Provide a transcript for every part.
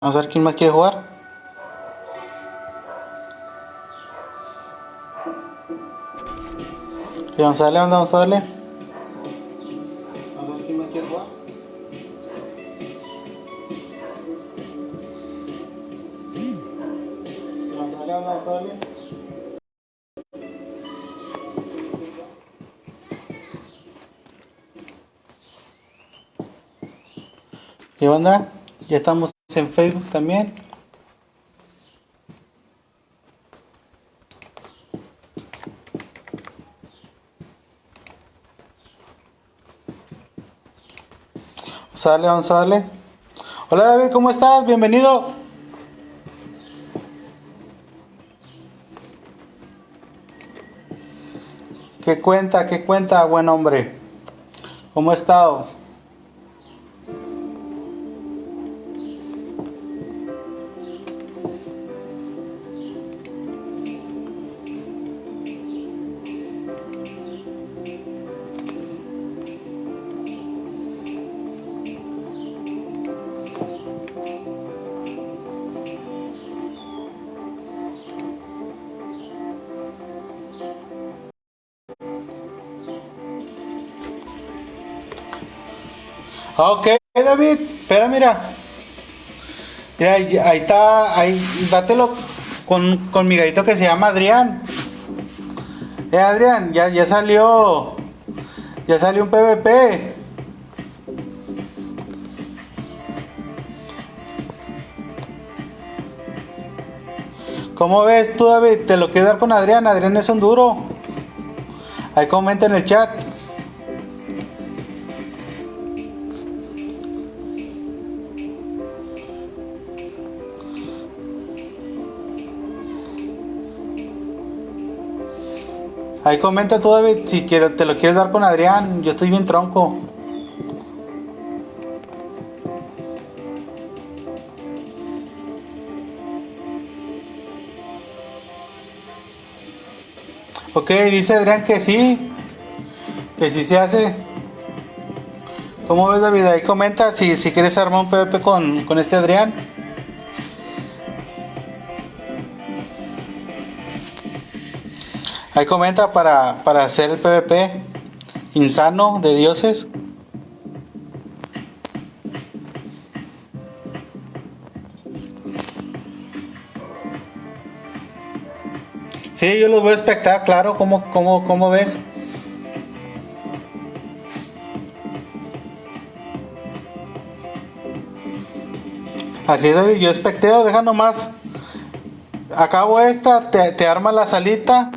Vamos a ver quién más quiere jugar. Y vamos a darle, vamos a darle. Vamos a ver quién más quiere jugar. Vamos a darle, vamos a darle. ¿Qué onda? Ya estamos en Facebook también. Vamos a darle, vamos a darle. Hola David, ¿cómo estás? Bienvenido. ¿Qué cuenta? ¿Qué cuenta, buen hombre? ¿Cómo ha estado? David, espera, mira. Mira, ahí está, ahí, dátelo con, con mi gallito que se llama Adrián. Eh, Adrián, ya, ya salió, ya salió un PvP. ¿Cómo ves tú, David? ¿Te lo quieres dar con Adrián? Adrián es un duro. Ahí comenta en el chat. Ahí comenta tú, David, si quiere- te lo quieres dar con Adrián. Yo estoy bien tronco. Ok, dice Adrián que sí. Que sí se hace. ¿Cómo ves, David? Ahí comenta si, si quieres armar un PvP con, con este Adrián. Ahí comenta para, para hacer el PvP insano de dioses. Sí, yo los voy a espectar, claro. ¿Cómo, cómo, cómo ves? Así David, yo especteo, deja nomás. Acabo esta, te, te arma la salita.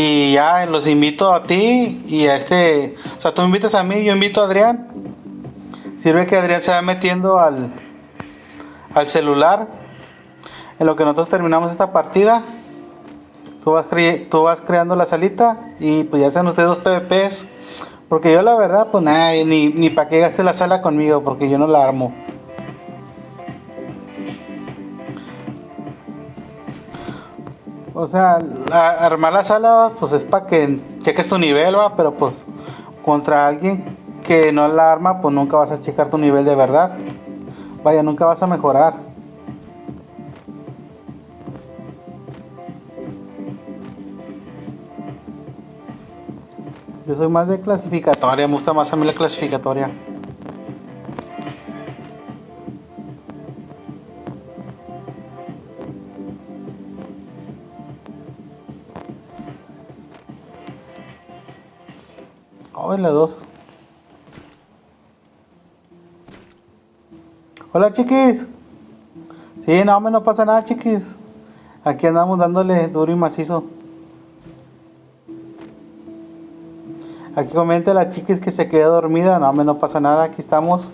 Y ya los invito a ti y a este. O sea, tú invitas a mí, yo invito a Adrián. Sirve que Adrián se va metiendo al, al celular. En lo que nosotros terminamos esta partida. Tú vas, tú vas creando la salita y pues ya sean ustedes dos PvPs. Porque yo la verdad, pues nada, ni, ni para qué gaste la sala conmigo, porque yo no la armo. O sea, armar la sala, pues es para que cheques tu nivel, va, pero pues contra alguien que no la arma, pues nunca vas a checar tu nivel de verdad. Vaya, nunca vas a mejorar. Yo soy más de clasificatoria, me gusta más a mí la clasificatoria. Ay, la dos. Hola, chiquis. Sí, no, hombre, no pasa nada, chiquis. Aquí andamos dándole duro y macizo. Aquí comenta la chiquis que se quedó dormida. No, hombre, no pasa nada. Aquí estamos.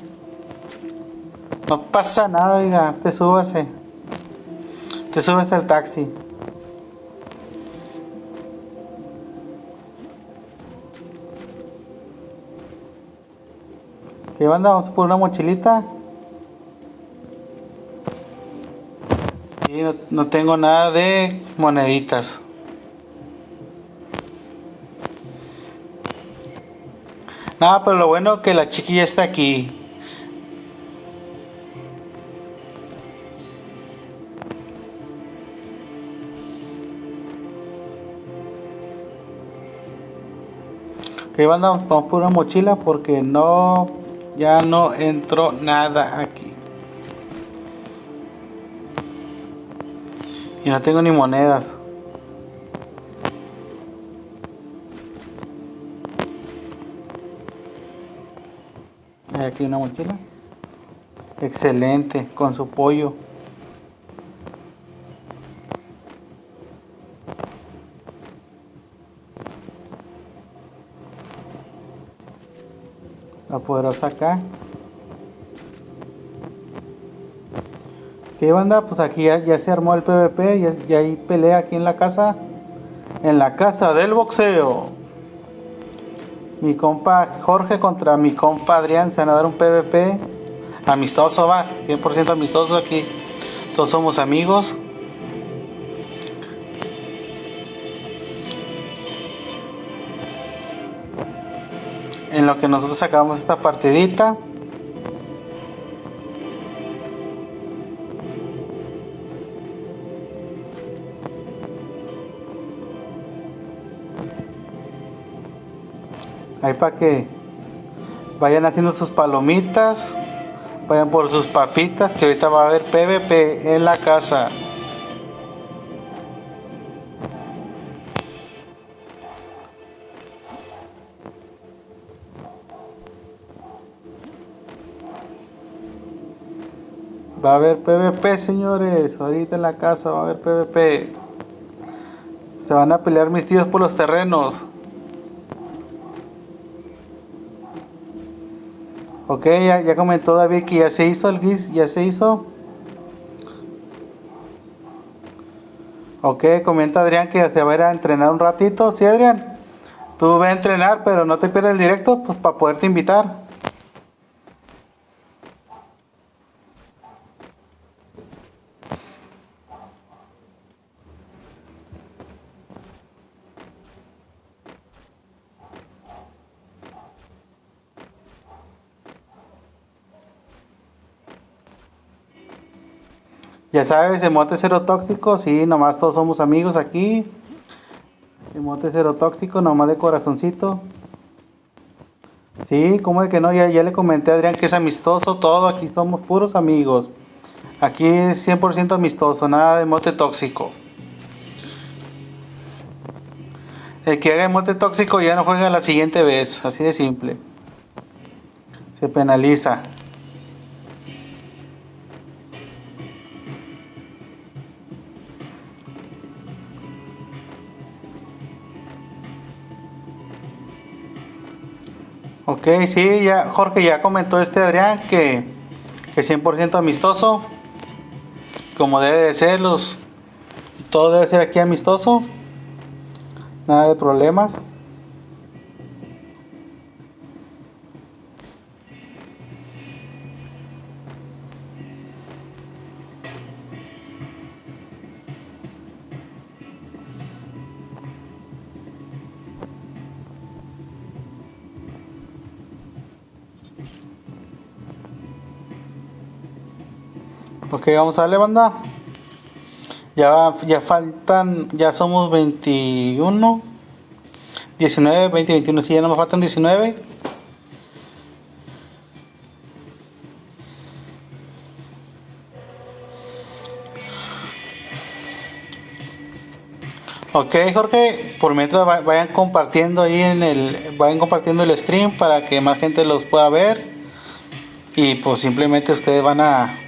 No pasa nada, oiga. Usted súbase. Usted súbase al taxi. ¿Qué onda? Vamos por una mochilita. Y no, tengo nada de moneditas. Nada, pero lo bueno que la chiquilla está aquí. Que van a, vamos por una mochila porque no ya no entró nada aquí. Y no tengo ni monedas. Hay aquí una mochila. Excelente, con su pollo. Poderosa acá. ¿Qué banda? Pues aquí ya, se armó el PvP, ya, ya hay pelea aquí en la casa. En la casa del boxeo. Mi compa Jorge contra mi compa Adrián se van a dar un PvP. Amistoso va, 100% amistoso aquí. Todos somos amigos. En lo que nosotros sacamos esta partidita. Ahí para que vayan haciendo sus palomitas, vayan por sus papitas, que ahorita va a haber PVP en la casa. Va a haber PvP, señores. Ahorita en la casa va a haber PvP. Se van a pelear mis tíos por los terrenos. Ok, ya, comentó David que ya se hizo el GIS, ya se hizo. Ok, comenta Adrián que se va a ir a entrenar un ratito. Sí, Adrián, tú ve a entrenar, pero no te pierdas el directo, pues para poderte invitar. Ya sabes, emote cero tóxico, sí, nomás todos somos amigos aquí. Emote cero tóxico, nomás de corazoncito. Sí, como de que no, ya, ya le comenté a Adrián que es amistoso, todo, aquí somos puros amigos. Aquí es 100% amistoso, nada de emote tóxico. El que haga emote tóxico ya no juega la siguiente vez, así de simple. Se penaliza. Ok, sí, ya Jorge ya comentó este Adrián que, que 100% amistoso, como debe de ser, los, todo debe ser aquí amistoso, nada de problemas. Ok, vamos a darle banda. Ya, ya faltan, ya somos 21, 19, 20, 21. Si ya no me faltan 19. Ok, Jorge, por mientras vayan compartiendo ahí en el, vayan compartiendo el stream para que más gente los pueda ver. Y pues simplemente ustedes van a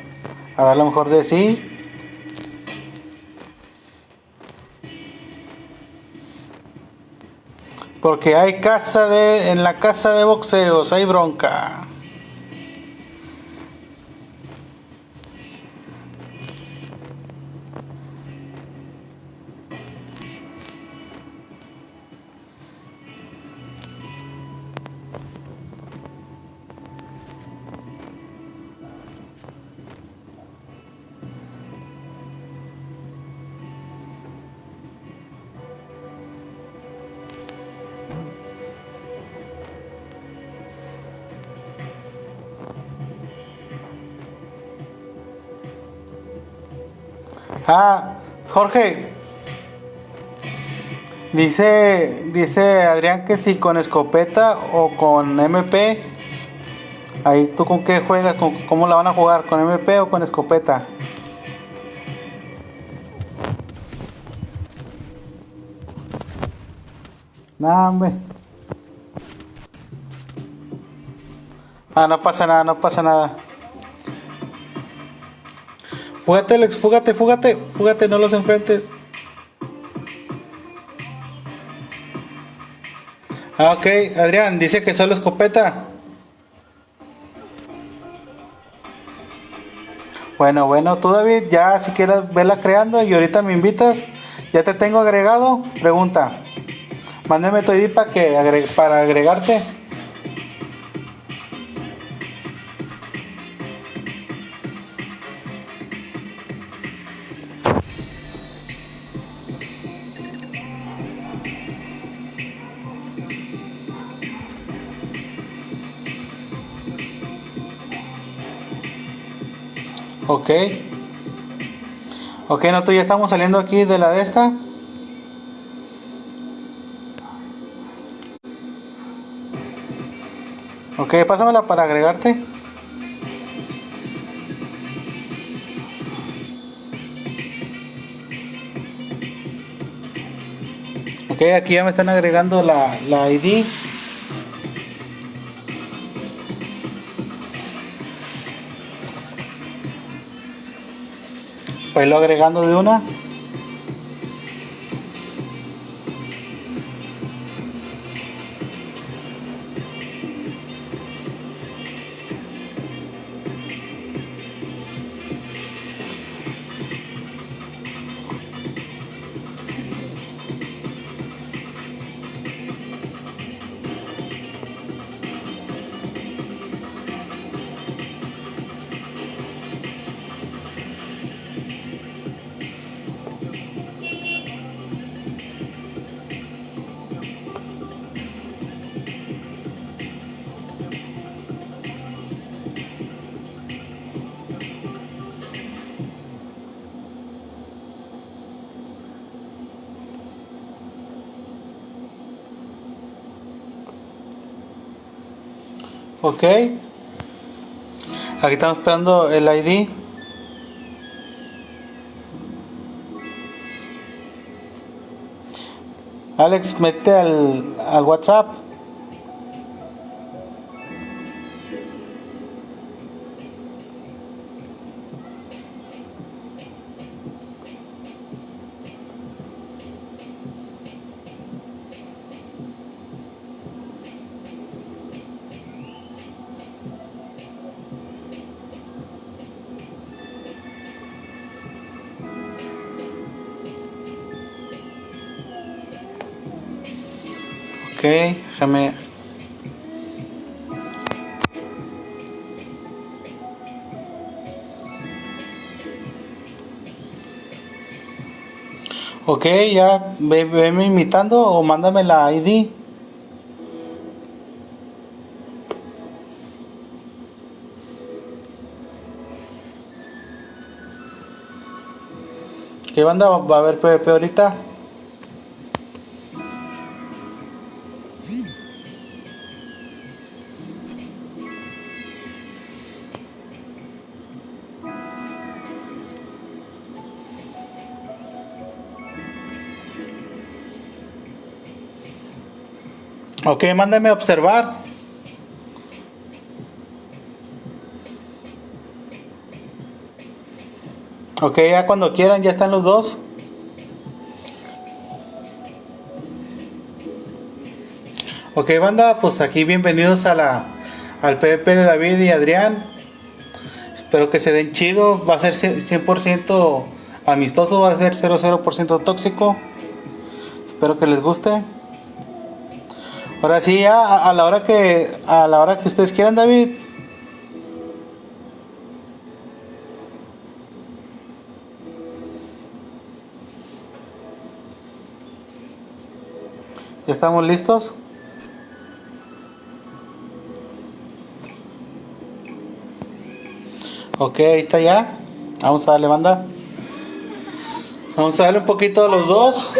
a dar lo mejor de sí. Porque hay casa de en la casa de boxeos, hay bronca. Ah, Jorge. Dice, dice Adrián que si con escopeta o con MP. Ahí tú con qué juegas, ¿Con, cómo la van a jugar, con MP o con escopeta. No, hombre. Ah, no pasa nada, no pasa nada. Fúgate, Alex, fúgate, fúgate, fúgate, no los enfrentes. Ah, ok, Adrián, dice que solo escopeta. Bueno, bueno, tú David, ya si quieres verla creando y ahorita me invitas, ya te tengo agregado, pregunta. Mándeme tu ID para, que para agregarte. Ok. Ok, nosotros ya estamos saliendo aquí de la de esta. Ok, pásamela para agregarte. Ok, aquí ya me están agregando la, la ID. Pues lo agregando de una. Ok. Aquí estamos esperando el ID. Alex, mete al, al WhatsApp. Déjame. Ok, ya veme imitando o mándame la ID. ¿Qué banda va a haber PvP ahorita? Ok, mándame a observar. Ok, ya cuando quieran, ya están los dos. Ok, banda, pues aquí bienvenidos a la, al PvP de David y Adrián. Espero que se den chido. Va a ser 100% amistoso, va a ser 00% tóxico. Espero que les guste. Ahora sí, ya a, la hora que a la hora que ustedes quieran, David. ¿Ya estamos listos? Ok, ahí está ya. Vamos a darle banda. Vamos a darle un poquito a los dos.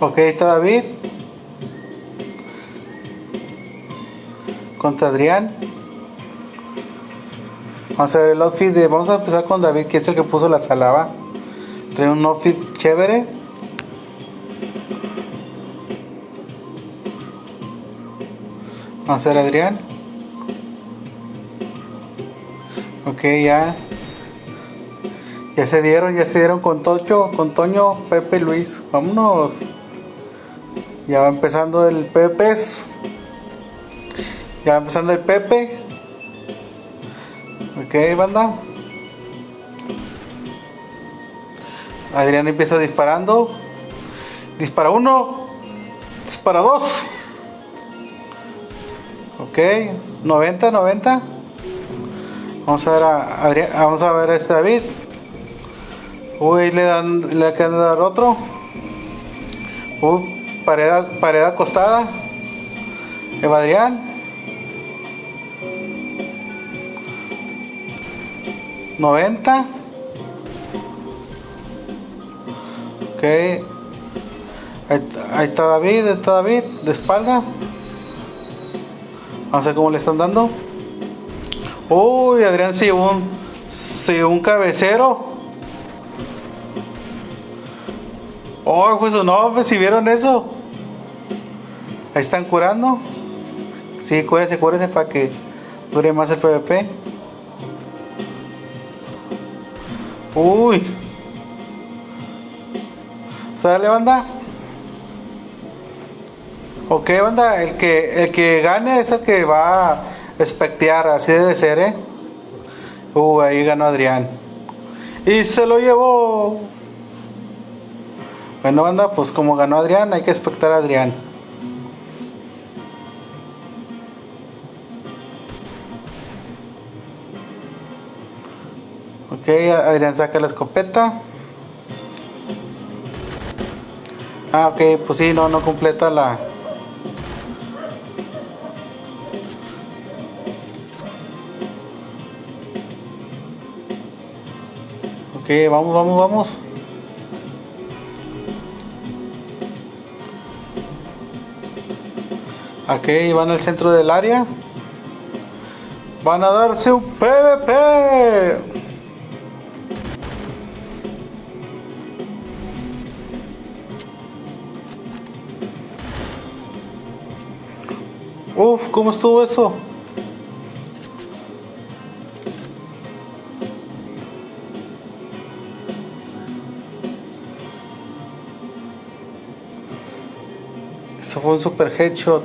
Ok, está David. Contra Adrián. Vamos a ver el outfit de. Vamos a empezar con David, que es el que puso la salava. Trae un outfit chévere. Vamos a ver Adrián. Ok, ya. Ya se dieron, ya se dieron con Tocho, con Toño, Pepe, Luis. Vámonos. Ya va empezando el Pepes. Ya va empezando el Pepe. Ok, banda. Adrián empieza disparando. Dispara uno. Dispara dos. Ok. 90, 90. Vamos a ver a Adrián, vamos a ver a este David. Uy, le dan, le acaban de dar otro. Uy, pared, pared acostada. Eva Adrián. 90 Ok. Ahí, está David, ahí está David, de espalda. Vamos a ver cómo le están dando. Uy, Adrián se llevó un, un cabecero. Oh, pues no, pues, si vieron eso. Ahí están curando. Sí, cúrese, cúrese para que dure más el PvP. Uy. ¿Sale banda? Ok banda, el que, el que gane es el que va a espectear, así debe ser, ¿eh? Uh, ahí ganó Adrián. Y se lo llevó. Bueno banda, pues como ganó Adrián, hay que espectar a Adrián. Ok, Adrián saca la escopeta. Ah, ok, pues sí, no, no completa la... Ok, vamos, vamos, vamos. Ok, van al centro del área. Van a darse un PvP. ¿Cómo estuvo eso? Eso fue un super headshot.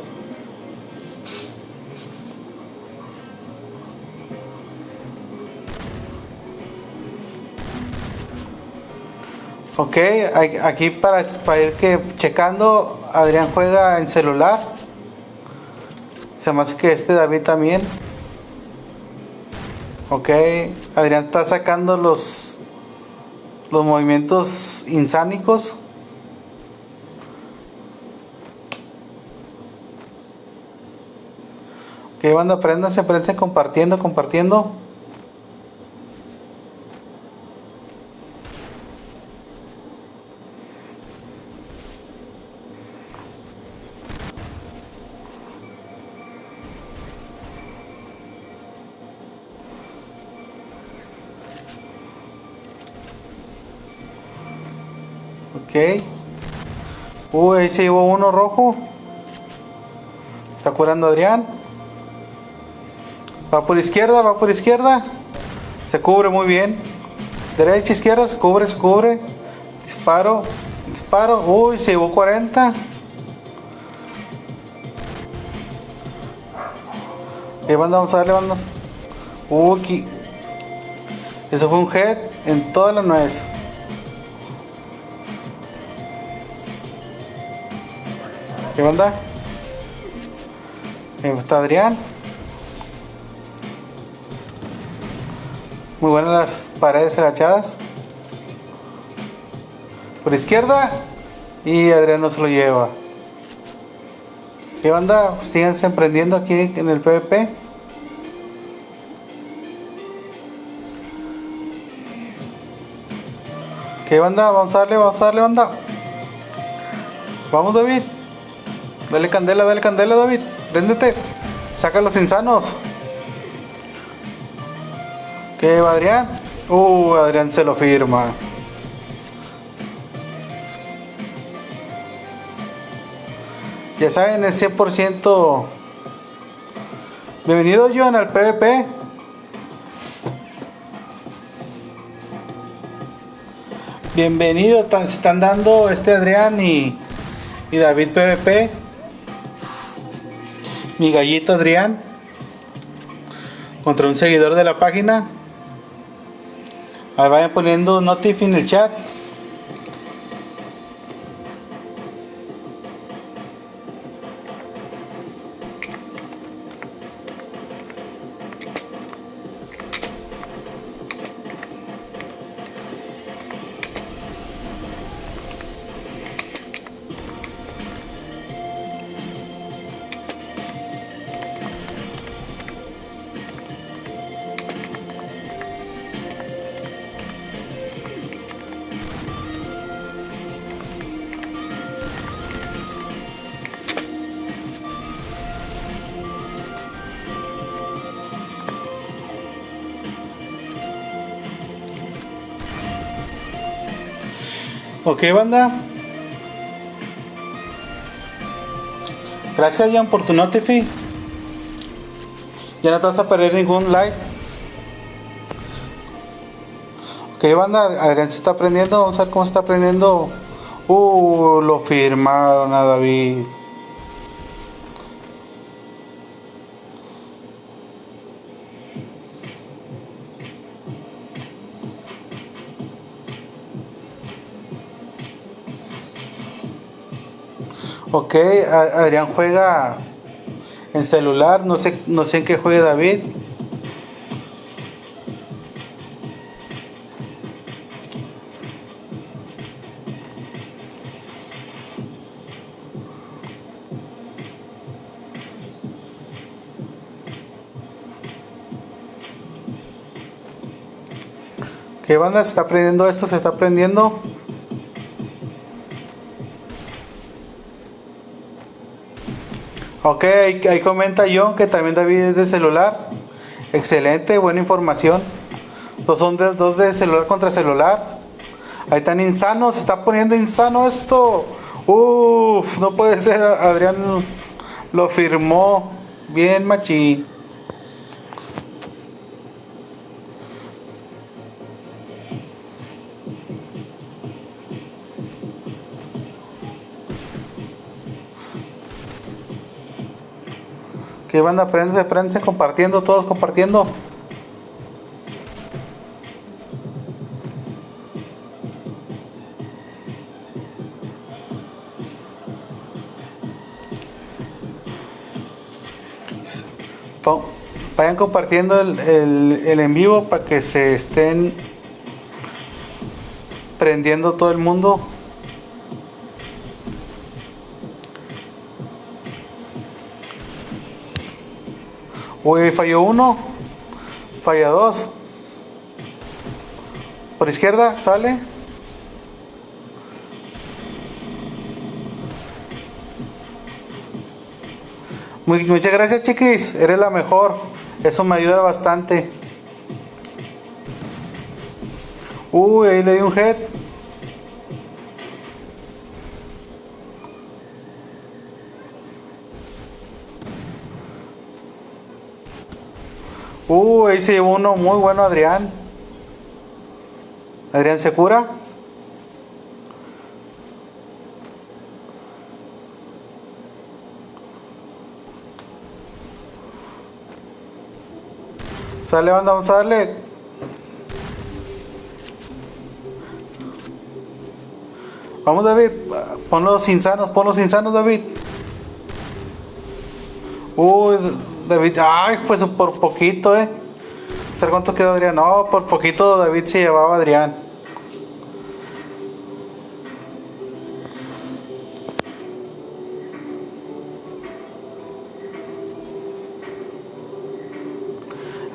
Ok, aquí para, para ir que checando, Adrián juega en celular. Se que este David también. Ok, Adrián está sacando los los movimientos insanicos. Ok, banda, aprendanse, aprendanse compartiendo, compartiendo. Uy, ahí se llevó uno rojo. Está curando Adrián. Va por izquierda, va por izquierda. Se cubre muy bien. Derecha, izquierda, se cubre, se cubre. Disparo, disparo. Uy, se llevó 40. Ok, banda, vamos a darle, bandas. Uy, eso fue un head en toda la nuez. ¿Qué onda? Está Adrián. Muy buenas las paredes agachadas. Por izquierda. Y Adrián no se lo lleva. ¿Qué onda? Síganse emprendiendo aquí en el PvP. ¿Qué onda? Vamos a darle, vamos a darle, onda. Vamos, David. Dale candela, dale candela, David. Préndete. Saca los insanos. ¿Qué Adrián? Uh, Adrián se lo firma. Ya saben, es 100%. Bienvenido, John, al PvP. Bienvenido, se están dando este Adrián y, y David PvP. Mi gallito Adrián. Contra un seguidor de la página. Ahí vayan poniendo notif en el chat. Ok, banda. Gracias, Jan, por tu notifi. Ya no te vas a perder ningún like. Ok, banda. Adrián se está aprendiendo. Vamos a ver cómo está aprendiendo. Uh, lo firmaron a David. Ok, Adrián juega en celular, no sé, no sé en qué juegue David. ¿Qué banda se está aprendiendo esto? ¿Se está aprendiendo? Ok, ahí, comenta John que también David es de celular. Excelente, buena información. Dos son de, dos de celular contra celular. Ahí están insanos, se está poniendo insano esto. Uf, no puede ser, Adrián lo firmó. Bien, machín. Que van a aprenderse, aprenderse compartiendo, todos compartiendo. Vayan compartiendo el, el en vivo para que se estén prendiendo todo el mundo. Uy, falló uno. Falla dos. Por izquierda, sale. muchas gracias, chiquis. Eres la mejor. Eso me ayuda bastante. Uy, ahí le di un head. Uh, ahí se llevó uno muy bueno, Adrián. Adrián se cura. Sale, banda, vamos a darle. Vamos, David. Pon los insanos, pon los insanos, David. Uy, David, ay, pues por poquito, eh. ¿Sabes cuánto quedó Adrián? No, por poquito David se llevaba Adrián.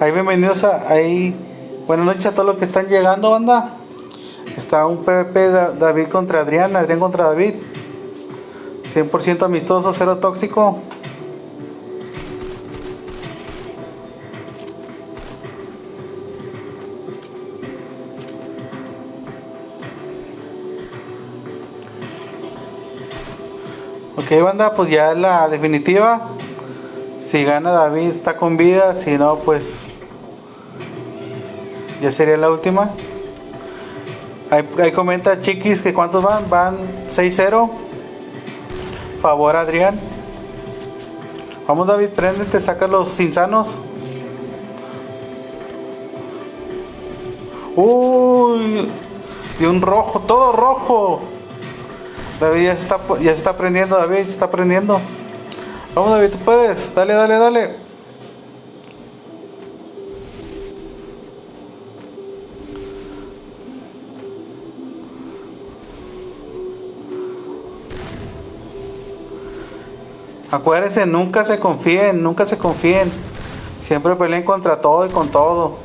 Ahí bienvenidos a ahí. Buenas noches a todos los que están llegando, banda. Está un PvP David contra Adrián, Adrián contra David. 100% amistoso, cero tóxico. Ok, banda, pues ya la definitiva. Si gana David está con vida, si no, pues ya sería la última. Ahí, comenta Chiquis que cuántos van, van 6-0. Favor Adrián. Vamos David, préndete, saca los insanos. Uy, y un rojo, todo rojo. David ya se está, ya se está prendiendo, David se está prendiendo. Vamos David, tú puedes. Dale, dale, dale. Acuérdense, nunca se confíen, nunca se confíen. Siempre peleen contra todo y con todo.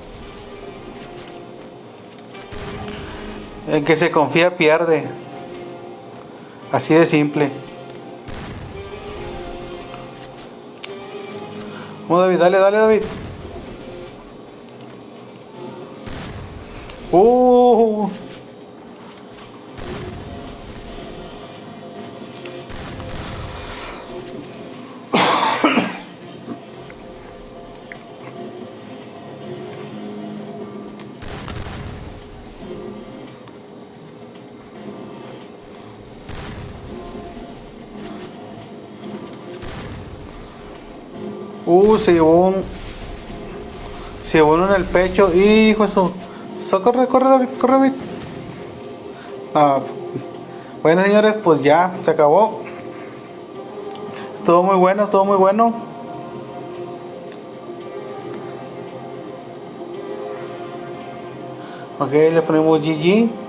El que se confía pierde. Así de simple. Vamos David, dale, dale David. Uh. Se llevó un. Se llevó uno en el pecho. Hijo eso. So, corre, corre, David, corre, David. Ah, bueno, señores, pues ya se acabó. Estuvo muy bueno, estuvo muy bueno. Ok, le ponemos GG.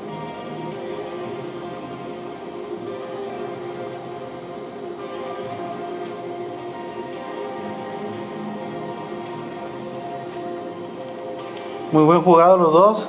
Muy buen jugado los dos.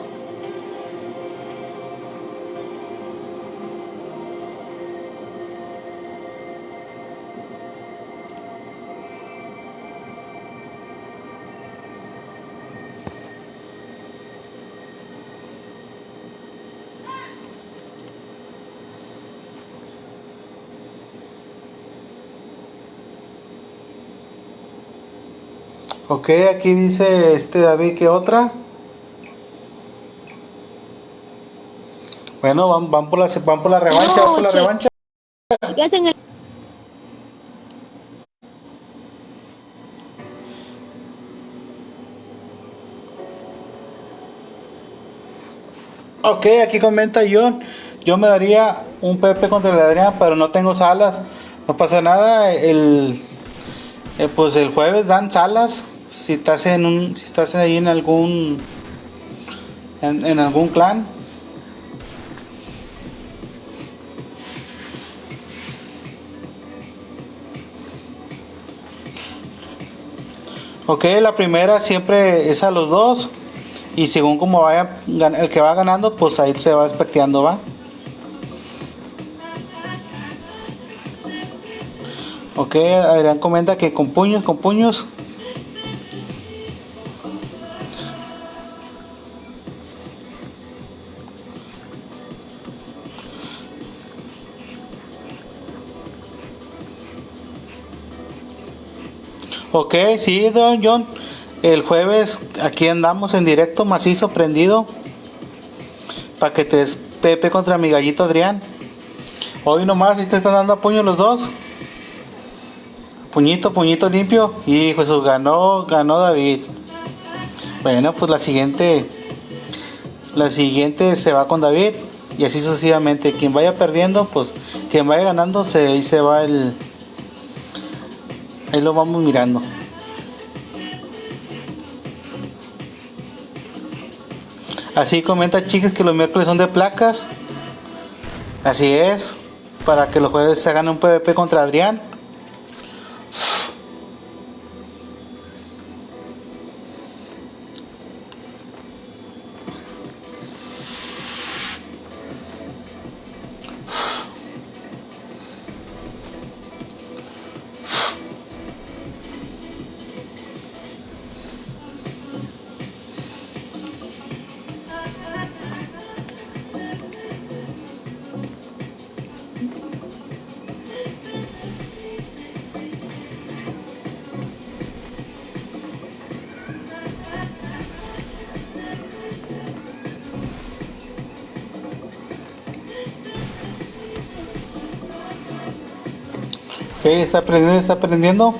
Ok, aquí dice este David que otra. Bueno, van, por, la, van por la revancha, van por la revancha. Ok, aquí comenta John. Yo me daría un Pepe contra el Adrián, pero no tengo salas. No pasa nada. El, eh, pues el jueves dan salas. Si estás en un, si estás ahí en algún, en algún clan. Ok, la primera siempre es a los dos. Y según como vaya el que va ganando, pues ahí se va especteando, ¿va? Ok, Adrián comenta que con puños, con puños. Ok, sí, don John. El jueves aquí andamos en directo, macizo, prendido. Para que te Pepe contra mi gallito Adrián. Hoy nomás, si te están dando a puño los dos. Puñito, puñito limpio. Y pues ganó, ganó David. Bueno, pues la siguiente. La siguiente se va con David. Y así sucesivamente. Quien vaya perdiendo, pues quien vaya ganando, se, se va el, Ahí lo vamos mirando. Así comenta chicas que los miércoles son de placas. Así es. Para que los jueves se hagan un PvP contra Adrián. Está aprendiendo, está aprendiendo.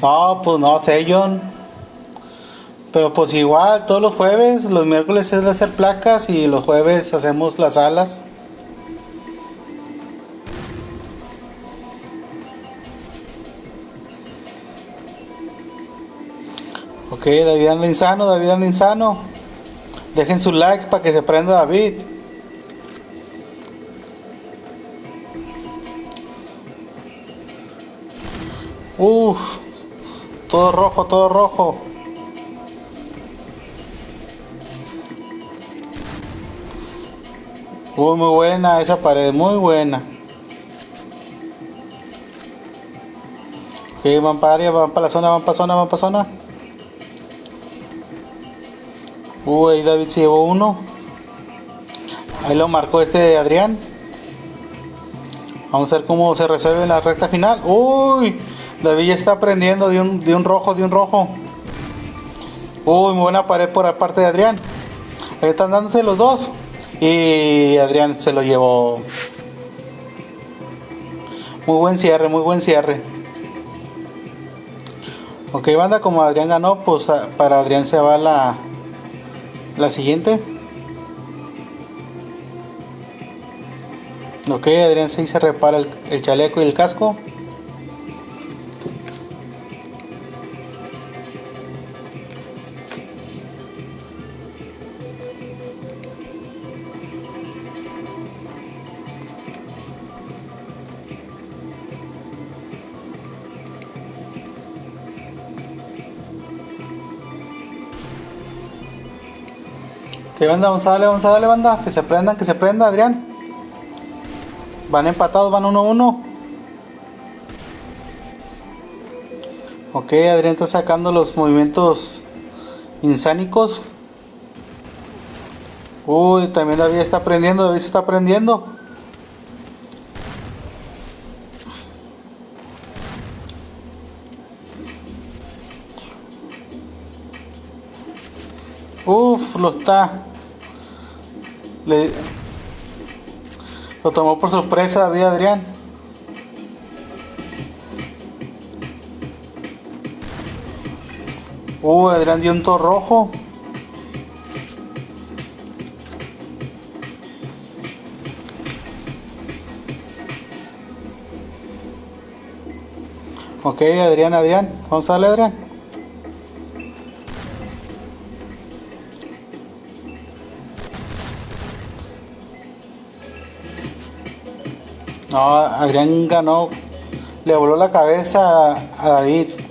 No, pues no sé, John. Pero pues igual, todos los jueves, los miércoles es de hacer placas y los jueves hacemos las alas. Ok, David anda insano, David anda insano. Dejen su like para que se prenda David. Uf, todo rojo, todo rojo. Uy, muy buena esa pared, muy buena. Ok, van para área, van para la zona, van para zona, van para zona. Uy, ahí David se llevó uno. Ahí lo marcó este Adrián. Vamos a ver cómo se resuelve la recta final. Uy, David ya está aprendiendo de un, de un rojo, de un rojo. Uy, muy buena pared por la parte de Adrián. Ahí están dándose los dos. Y Adrián se lo llevó. Muy buen cierre, muy buen cierre. Ok, banda, como Adrián ganó, pues para Adrián se va la, la siguiente. Ok, Adrián se repara el chaleco y el casco. Que banda, vamos a darle, vamos a darle, banda. Que se prendan, que se prenda, Adrián. Van empatados, van 1-1. Ok, Adrián está sacando los movimientos insanicos. Uy, también David está aprendiendo, David se está aprendiendo. Uf, lo está. Le, lo tomó por sorpresa David Adrián. Uh, Adrián dio un toro rojo. Ok, Adrián, Adrián. Vamos a darle, Adrián. No, Adrián ganó, le voló la cabeza a David.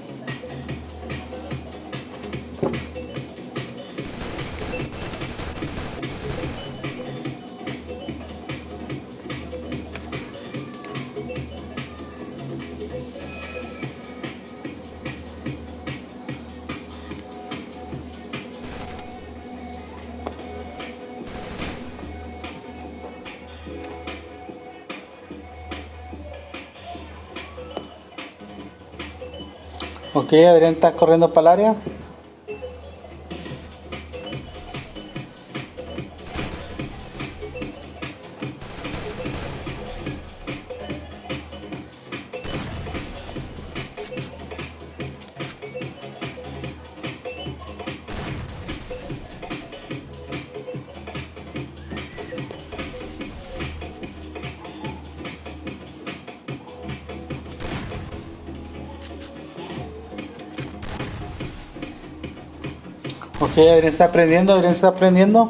Ok, Adrián está corriendo para el área. Adrián está aprendiendo, Adrián está aprendiendo.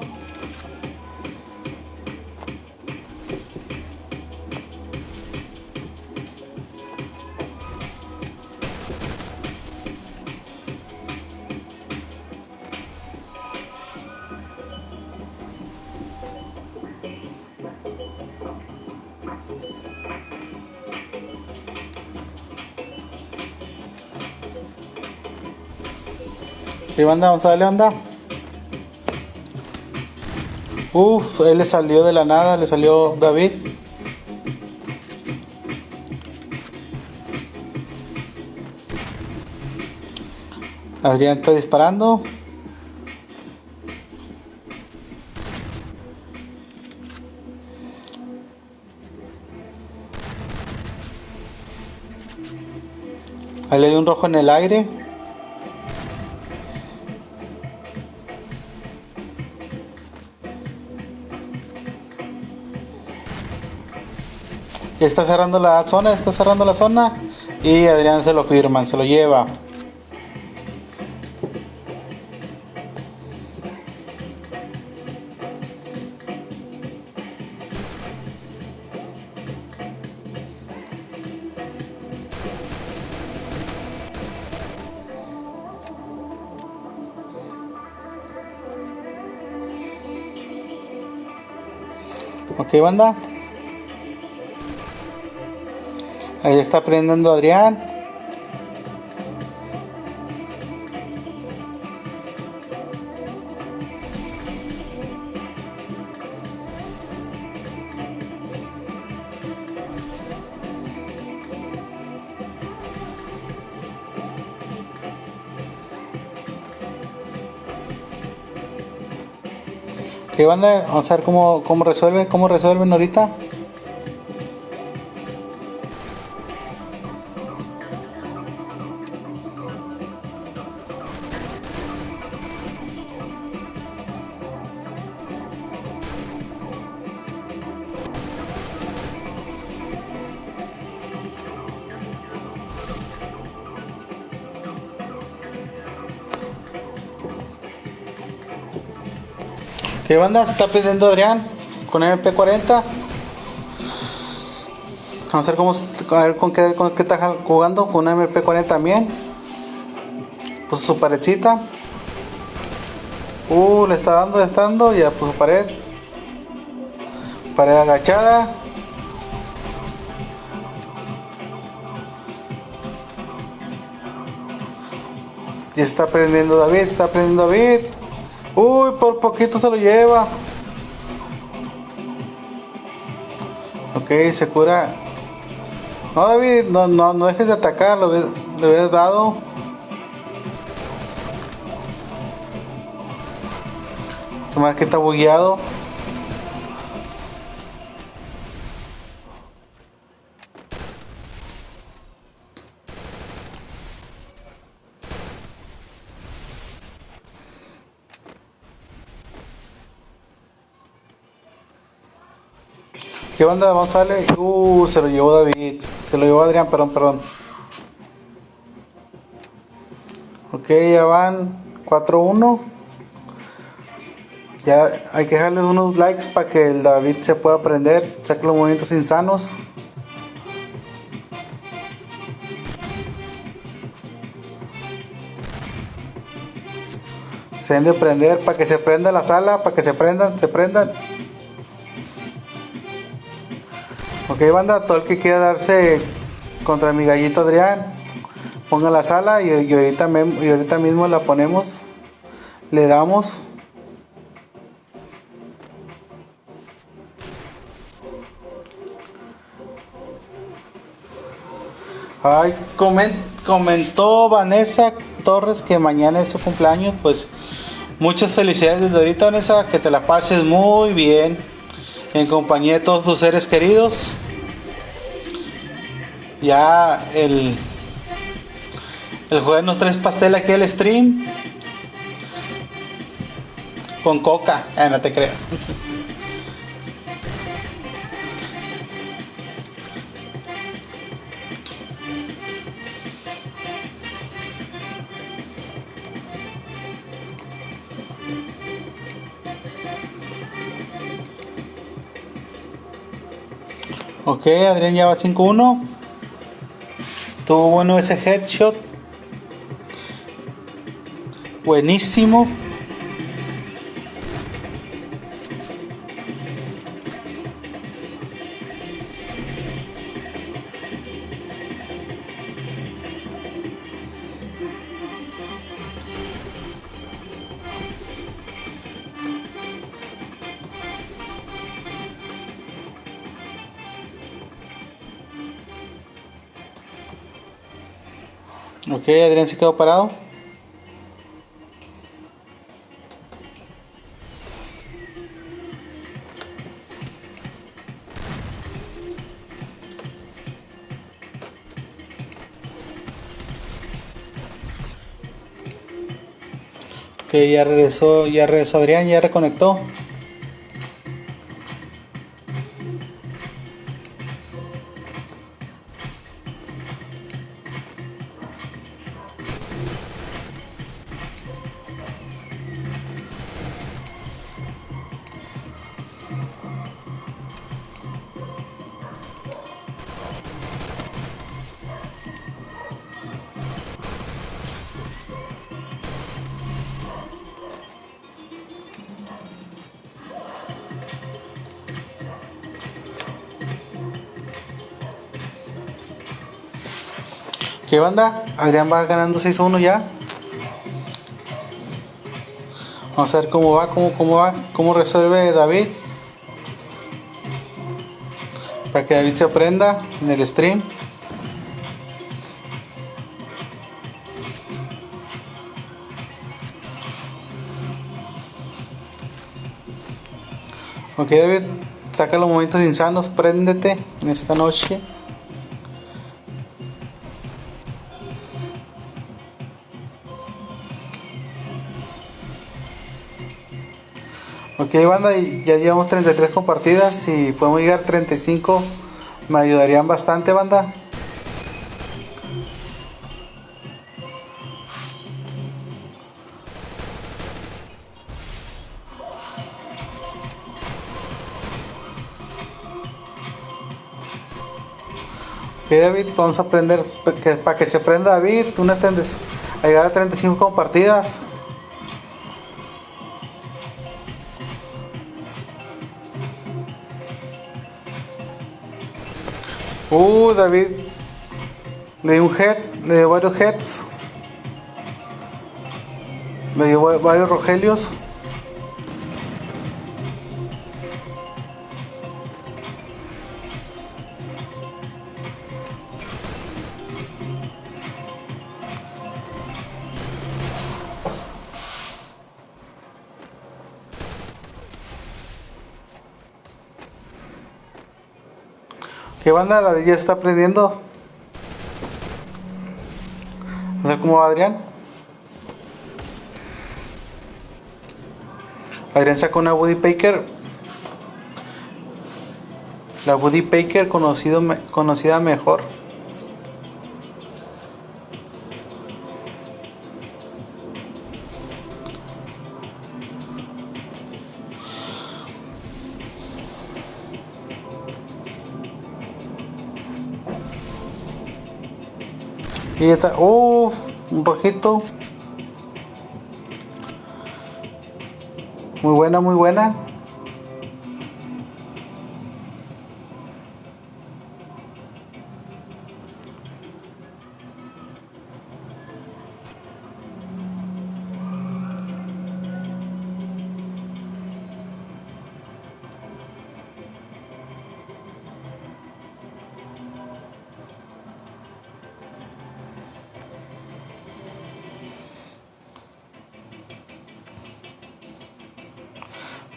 Levanta, González, levanta. Uf, él le salió de la nada, le salió David. Adrián está disparando. Ahí le dio un rojo en el aire. Está cerrando la zona, está cerrando la zona. Y Adrián se lo firman, se lo lleva. Banda. Ahí está aprendiendo Adrián. ¿Qué banda? Vamos a ver cómo, cómo resuelve, cómo resuelven ahorita. ¿Qué banda se está pidiendo Adrián con MP40? Vamos a ver cómo a ver con qué, con qué está jugando con una MP40 también. Puso su paredcita. Uh, le está dando, le está dando, ya puso pared. Pared agachada. Ya está prendiendo David, está prendiendo David. Uy, por poquito se lo lleva. Ok, se cura. No, David, no, no, no dejes de atacar, lo, le hubieras dado. Se me que está bugueado. ¿Qué banda? Vamos a darle. Uh, se lo llevó David. Se lo llevó Adrián, perdón, perdón. Ok, ya van 4-1. Ya hay que dejarle unos likes para que el David se pueda aprender. Saque los movimientos insanos. Se deben de prender para que se prenda la sala, para que se prendan, se prendan. Ok, banda, todo el que quiera darse contra mi gallito Adrián, ponga la sala y, ahorita, y ahorita mismo la ponemos, le damos. Ay, comentó Vanessa Torres que mañana es su cumpleaños, pues muchas felicidades desde ahorita Vanessa, que te la pases muy bien en compañía de todos tus seres queridos. Ya el, el jueves nos traes pastel aquí al stream. Con coca, eh, no te creas. Ok, Adrián ya va 5-1. Estuvo bueno ese headshot. Buenísimo. Ok, Adrián se quedó parado. Ok, ya regresó, ya regresó Adrián, ya reconectó. Banda? Adrián va ganando 6-1 ya. Vamos a ver cómo va, cómo, cómo va, cómo resuelve David. Para que David se aprenda en el stream. Ok David, saca los momentos insanos, préndete en esta noche. Ok, banda, ya llevamos 33 compartidas. Si podemos llegar a 35, me ayudarían bastante, banda. Ok, David, vamos a aprender, para que, se aprenda David, no tendes a llegar a 35 compartidas. Uh, David. Le dio un head, le dio varios heads. Le dio varios rogelios. ¿Qué banda? David ya está aprendiendo. No sé cómo va Adrián. Adrián sacó una Woody Baker. La Woody Baker conocido, conocida mejor. Y está, uff, un rojito. Muy buena, muy buena.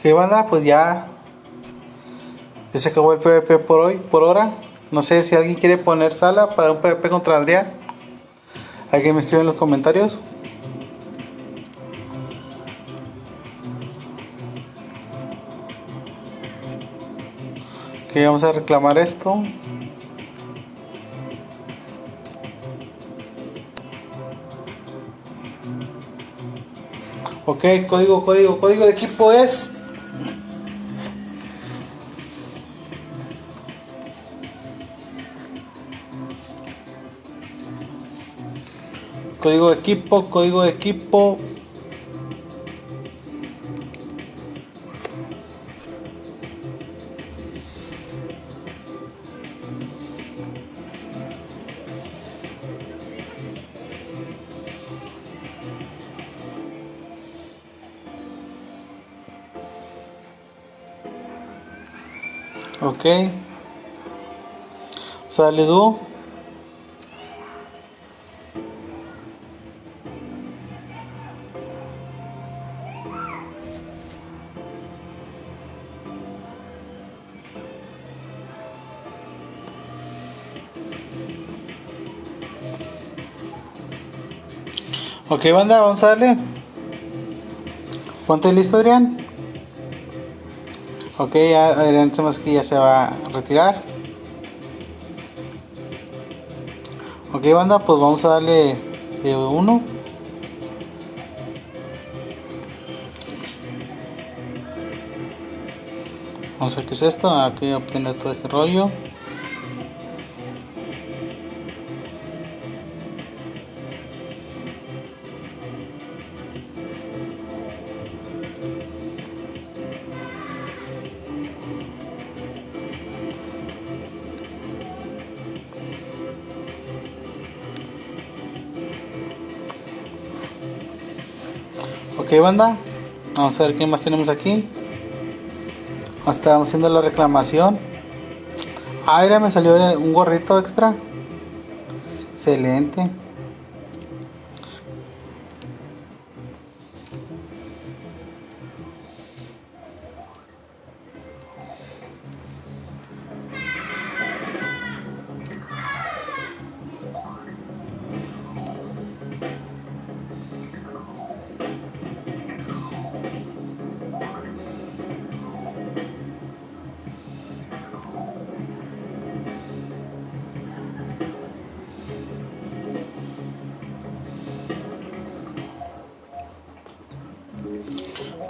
Que banda, pues ya, se acabó el PvP por hoy, por hora. No sé si alguien quiere poner sala para un PvP contra Adrián. Alguien me escribe en los comentarios. Que vamos a reclamar esto. Ok, código, código, código de equipo es Código de equipo, código de equipo. Ok. Sale dúo. Ok, banda, vamos a darle. Ponte listo, Adrián. Ok, ya Adrián más que ya se va a retirar. Ok, banda, pues vamos a darle de uno. Vamos a ver qué es esto. Aquí obtener todo este rollo. Banda, vamos a ver qué más tenemos aquí. Estamos haciendo la reclamación. Mira, me salió un gorrito extra. Excelente.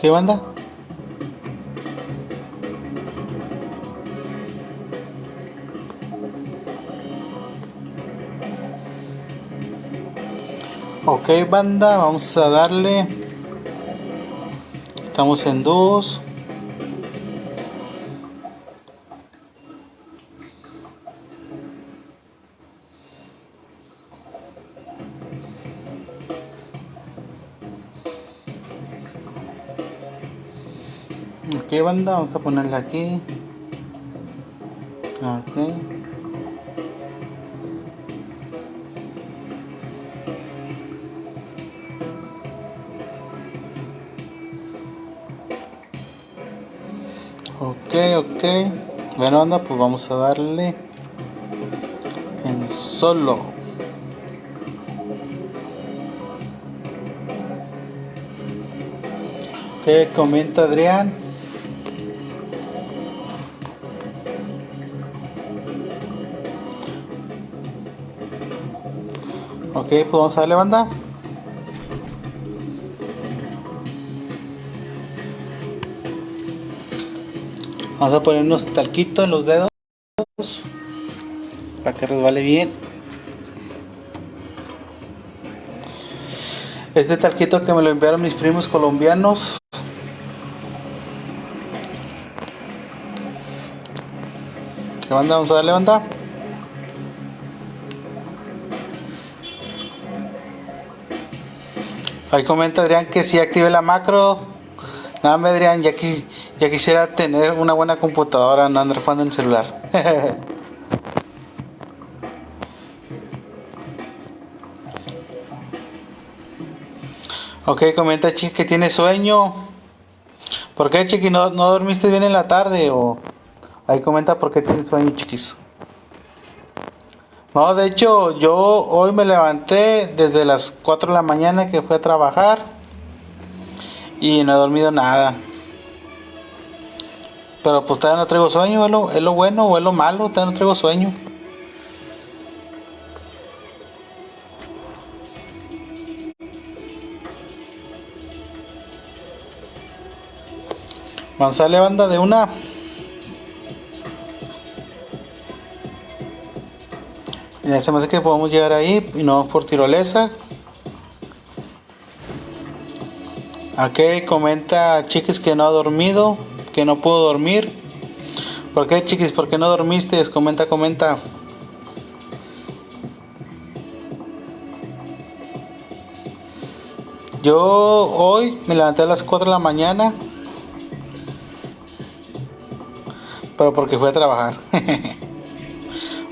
¿Qué banda? Ok banda, vamos a darle. Estamos en 2. Banda vamos a ponerle aquí. Ok. Ok ok. Bueno banda pues vamos a darle en solo. Ok comenta Adrián Ok, pues vamos a darle banda. Vamos a poner unos talquitos en los dedos para que resbale bien. Este talquito que me lo enviaron mis primos colombianos. ¿Qué banda? Vamos a darle banda. Ahí comenta Adrián que si active la macro. Nada, me Adrián, ya, ya quisiera tener una buena computadora, no andar jugando en el celular. ok, comenta Chiqui que tiene sueño. ¿Por qué Chiqui no, no dormiste bien en la tarde? O ahí comenta por qué tiene sueño, chiquis. No, de hecho, yo hoy me levanté desde las 4 de la mañana que fui a trabajar y no he dormido nada. Pero pues todavía no traigo sueño, es lo, es lo bueno o es lo malo, todavía no traigo sueño. A banda de una. Se me hace que podemos llegar ahí y no por tirolesa. Aquí comenta chiquis que no ha dormido, que no pudo dormir. ¿Por qué chiquis? ¿Por qué no dormiste? Comenta, comenta. Yo hoy me levanté a las 4 de la mañana. Pero porque fui a trabajar.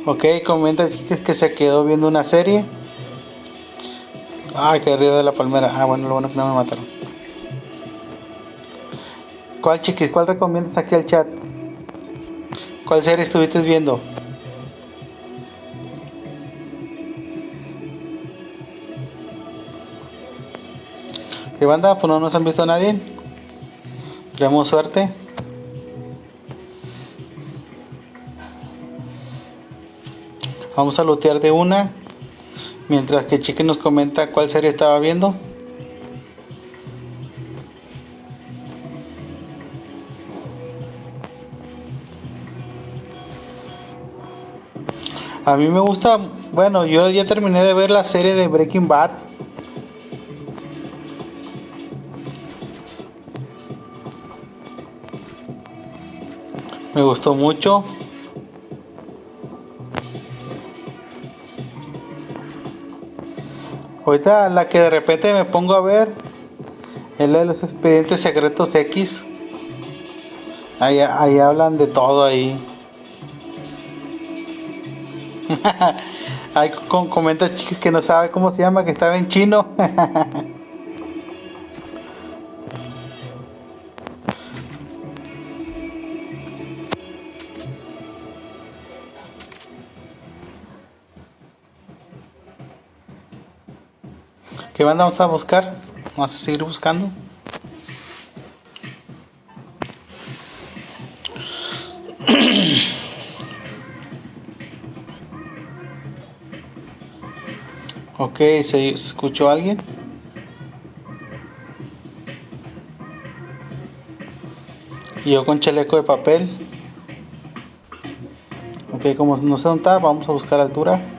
Ok, comenta que se quedó viendo una serie. Ay, que río de la palmera. Ah, bueno, lo bueno que no me mataron. ¿Cuál chiquis? ¿Cuál recomiendas aquí al chat? ¿Cuál serie estuviste viendo? ¿Qué banda? Pues no nos han visto a nadie. Tenemos suerte. Vamos a lootear de una. Mientras que Chiqui nos comenta cuál serie estaba viendo. A mí me gusta, bueno, yo ya terminé de ver la serie de Breaking Bad. Me gustó mucho. Ahorita la que de repente me pongo a ver es la de los expedientes secretos X. Ahí, ahí hablan de todo ahí. Hay con, comenta chicos que no sabe cómo se llama, que estaba en chino. ¿Qué banda vamos a buscar? Vamos a seguir buscando. ok, ¿se escuchó alguien? Y yo con chaleco de papel. Ok, como no sé dónde vamos a buscar altura.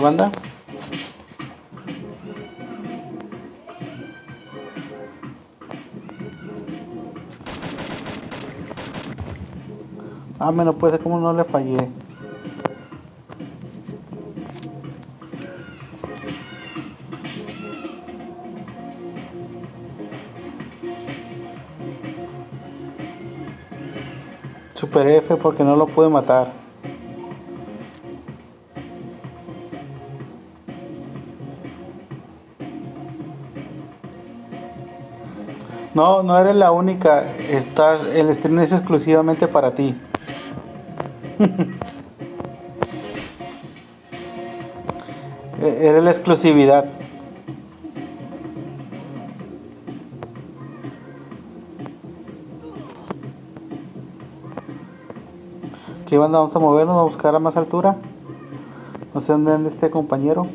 Banda? Ah, me no puede ser como no le fallé. Super F porque no lo pude matar. No, no eres la única. Estás, el stream es exclusivamente para ti. E-, eres la exclusividad. ¿Qué banda? Vamos a movernos a buscar a más altura. No sé dónde anda este compañero.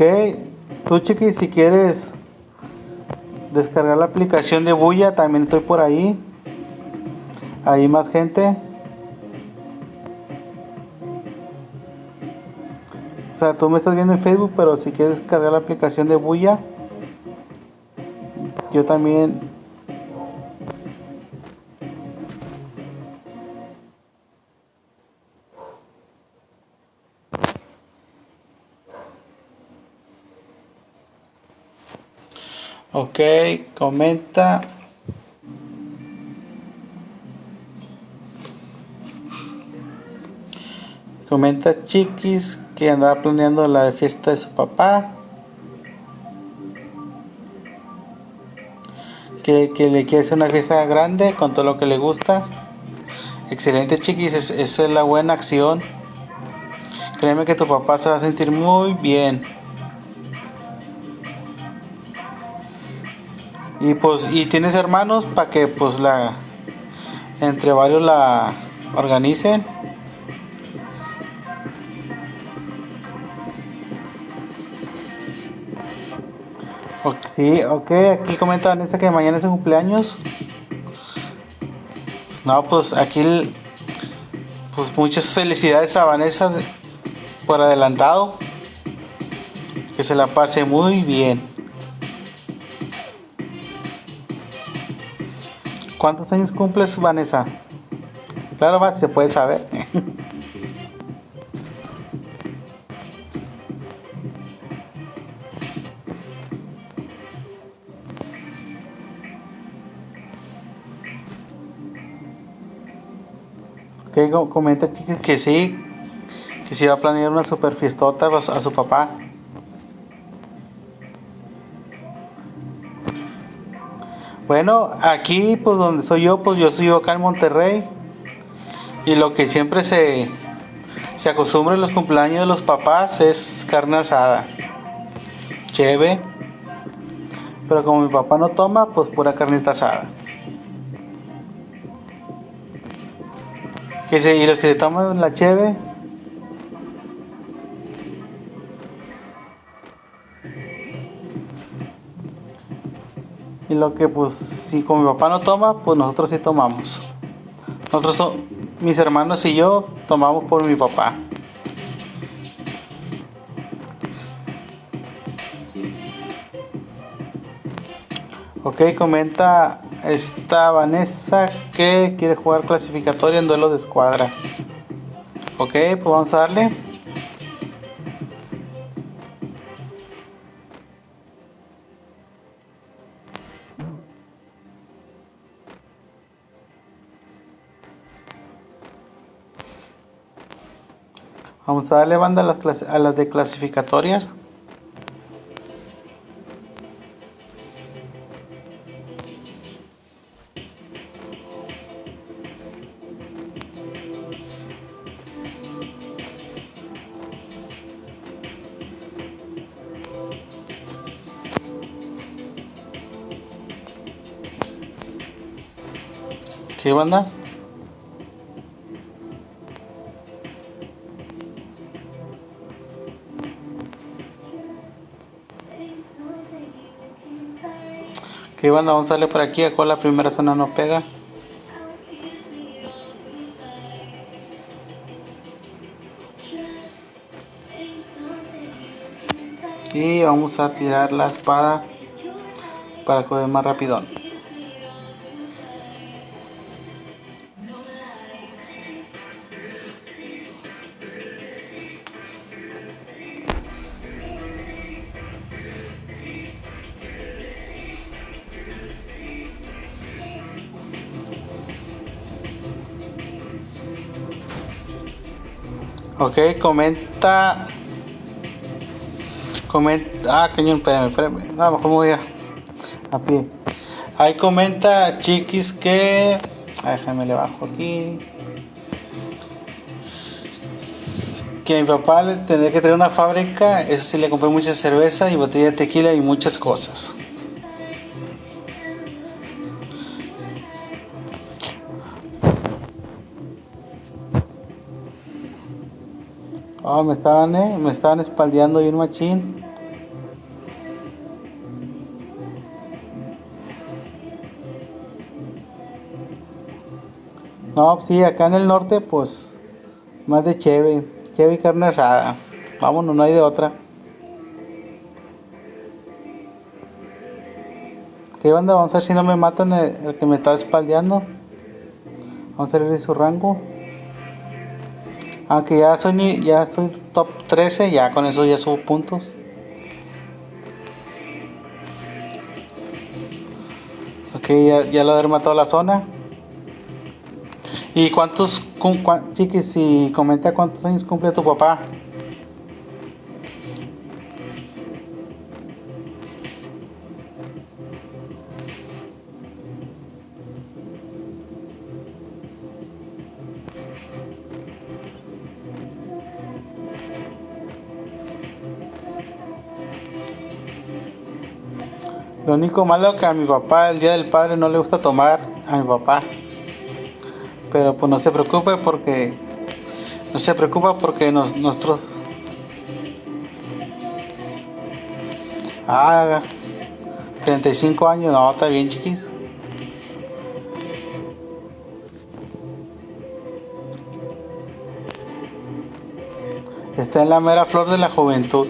Ok, tú chiqui, si quieres descargar la aplicación de Bulla, también estoy por ahí. Hay más gente. O sea, tú me estás viendo en Facebook, pero si quieres descargar la aplicación de Bulla, yo también Ok, comenta. Comenta Chiquis que andaba planeando la fiesta de su papá. Que, le quiere hacer una fiesta grande con todo lo que le gusta. Excelente Chiquis, esa es la buena acción. Créeme que tu papá se va a sentir muy bien. Y pues, y tienes hermanos para que pues la entre varios la organicen. sí, ok, aquí comenta Vanessa que mañana es su cumpleaños. No, pues aquí pues muchas felicidades a Vanessa por adelantado. Que se la pase muy bien. ¿Cuántos años cumples, Vanessa? Claro, va, se puede saber. que comenta, chicas, que sí, que sí va a planear una super fiestota a su papá. Bueno, aquí pues donde soy yo, pues yo soy acá en Monterrey. Y lo que siempre se, se acostumbra en los cumpleaños de los papás es carne asada. Cheve. Pero como mi papá no toma, pues pura carnita asada. Y los que se toman la cheve. Y lo que pues si como mi papá no toma, pues nosotros sí tomamos. Nosotros, so- mis hermanos y yo, tomamos por mi papá. Ok, comenta esta Vanessa que quiere jugar clasificatoria en duelo de escuadra. Ok, pues vamos a darle. Vamos a darle banda a las, a las de clasificatorias. ¿Qué banda? ¿Qué banda? Vamos a darle por aquí. Acá la primera zona no pega. Y vamos a tirar la espada para coger más rapidón. Ok, comenta. Comenta. Ah, cañón, espérame, espérame. No, mejor me voy a. A pie. Ahí comenta, chiquis, que. Déjame le bajo aquí. Que mi papá le tendría que traer una fábrica. Eso sí, le compré mucha cerveza y botella de tequila y muchas cosas. Me estaban, eh, me estaban espaldeando bien machín. No, sí, acá en el norte, pues, más de cheve, cheve carne asada. Vámonos, no hay de otra. ¿Qué onda? Vamos a ver si no me matan el, el que me está espaldeando. Vamos a ver su rango. Aunque ya soy ya estoy top 13, ya con eso ya subo puntos. Ok, ya, ya lo he matado la zona. ¿Y cuántos, cuán- chiquis, y comenta cuántos años cumple tu papá? Único malo que a mi papá el día del padre no le gusta tomar a mi papá. Pero pues no se preocupe porque no se preocupa porque nos, nosotros Ah, 35 años, no, está bien chiquis. Está en la mera flor de la juventud.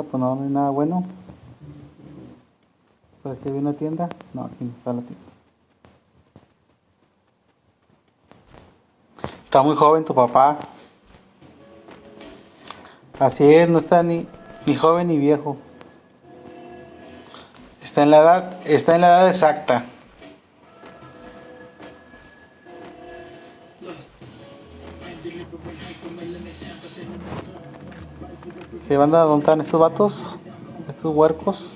Pues no, hay nada bueno. ¿Por aquí hay una tienda? No, aquí no está la tienda. Está muy joven tu papá. Así es, no está ni, ni joven ni viejo. Está en la edad, está en la edad exacta. ¿Qué banda? ¿Dónde están estos vatos? Estos huercos.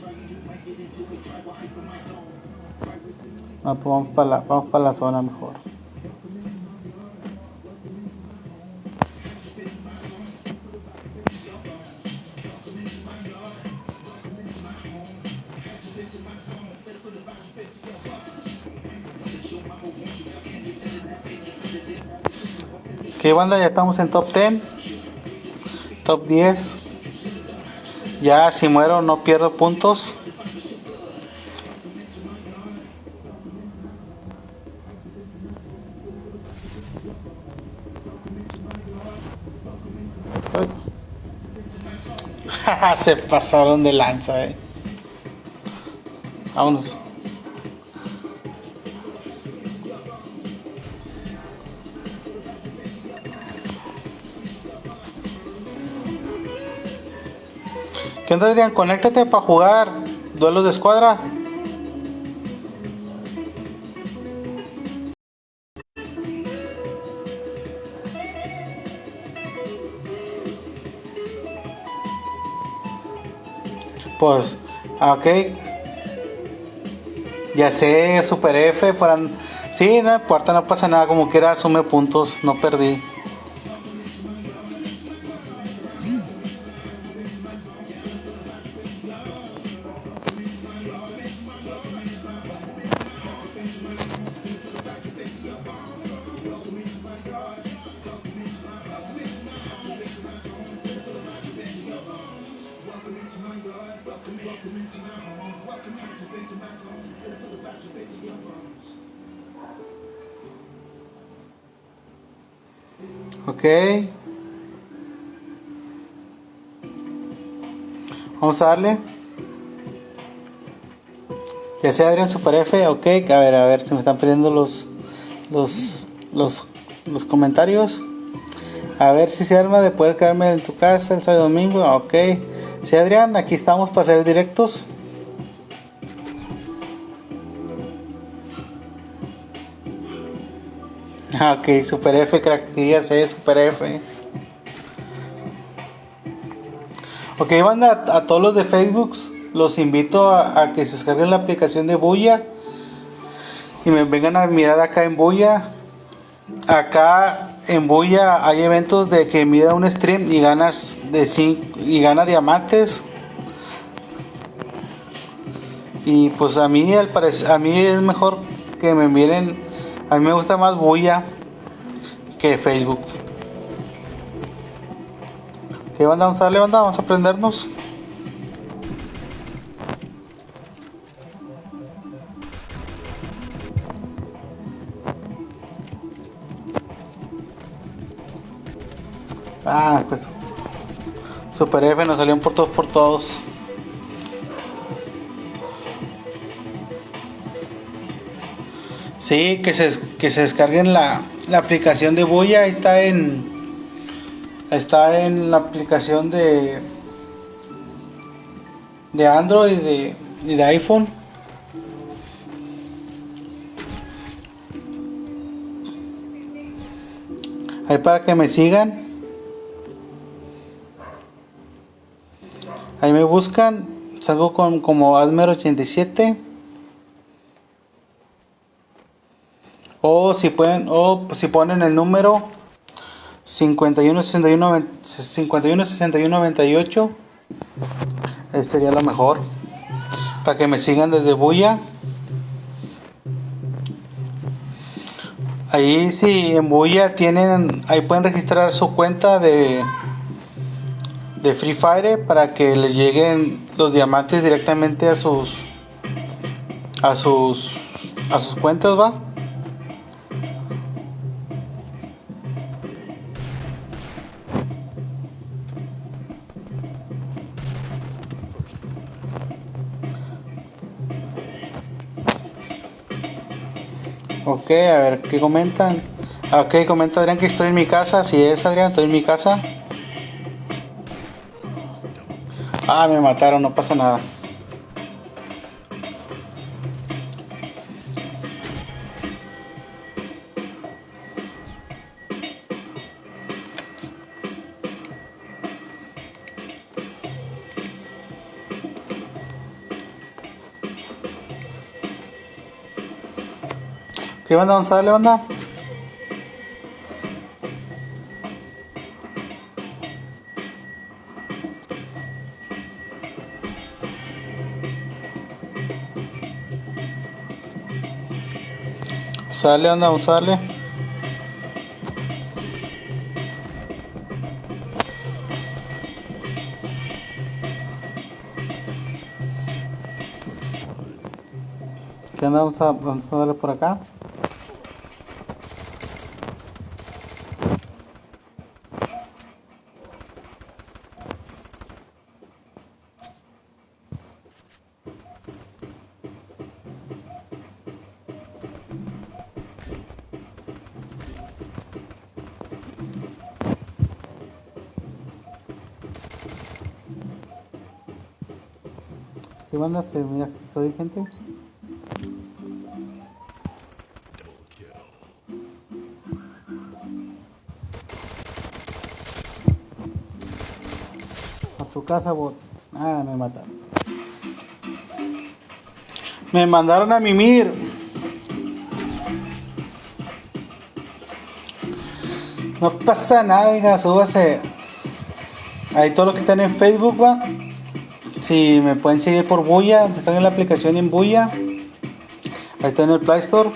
Ah, pues vamos para la, vamos para la zona mejor. ¿Qué banda? Ya estamos en top 10. Top 10. Ya si muero no pierdo puntos. Se pasaron de lanza, eh. Vámonos. ¿Qué onda Adrián? Conéctate para jugar duelos de escuadra. Pues, ok. Ya sé, Super F. Para... Sí, no importa, no pasa nada. Como quiera, asume puntos. No perdí. Vamos darle. Ya sea Adrián Super F, ok. A ver, a ver, se me están perdiendo los, los, los, los comentarios. A ver si se arma de poder quedarme en tu casa el sábado domingo. Ok. Sí, Adrián, aquí estamos para hacer directos. Ah, ok, Super F, crack, sí, ya sé, Super F. Ok, banda, a, todos los de Facebook, los invito a, que se descarguen la aplicación de Buya y me vengan a mirar acá en Buya. Acá en Buya hay eventos de que mira un stream y ganas de cinco, y gana diamantes. Y pues a mí al parecer, a mí es mejor que me miren a mí me gusta más Bulla que Facebook. ¿Qué banda? Vamos a darle banda, vamos a aprendernos. Ah, pues Super F nos salió por todos por todos. Sí, que se, que se descarguen la, aplicación de Buya. Está en. Está en la aplicación de. De Android y de, y de iPhone. Ahí para que me sigan. Ahí me buscan. Salgo con como Admer87. o si pueden o si ponen el número 51 61 51 61 98 ese sería lo mejor. Para que me sigan desde Buya. Ahí si en Buya tienen ahí pueden registrar su cuenta de de Free Fire para que les lleguen los diamantes directamente a sus a sus a sus cuentas va Ok, a ver qué comentan. Ok, comenta Adrián que estoy en mi casa. Si es Adrián, estoy en mi casa. Ah, me mataron, no pasa nada. ¿Qué onda? Vamos a darle onda. Vamos a darle onda, vamos a darle. ¿Qué onda? Vamos a, vamos a darle por acá. Banda se mira soy gente? A tu casa, bot. Ah, me mataron. Me mandaron a mimir. No pasa nada, venga, súbase. Ahí todo lo que están en Facebook, va. Si me pueden seguir por Buya, están en la aplicación en Buya. Ahí está en el Play Store.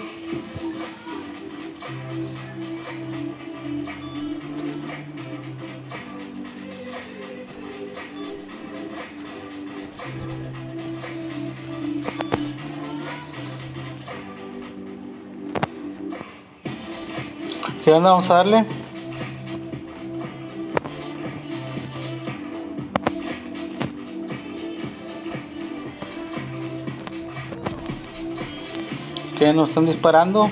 ¿Qué onda? Vamos a darle. ¿Qué nos están disparando?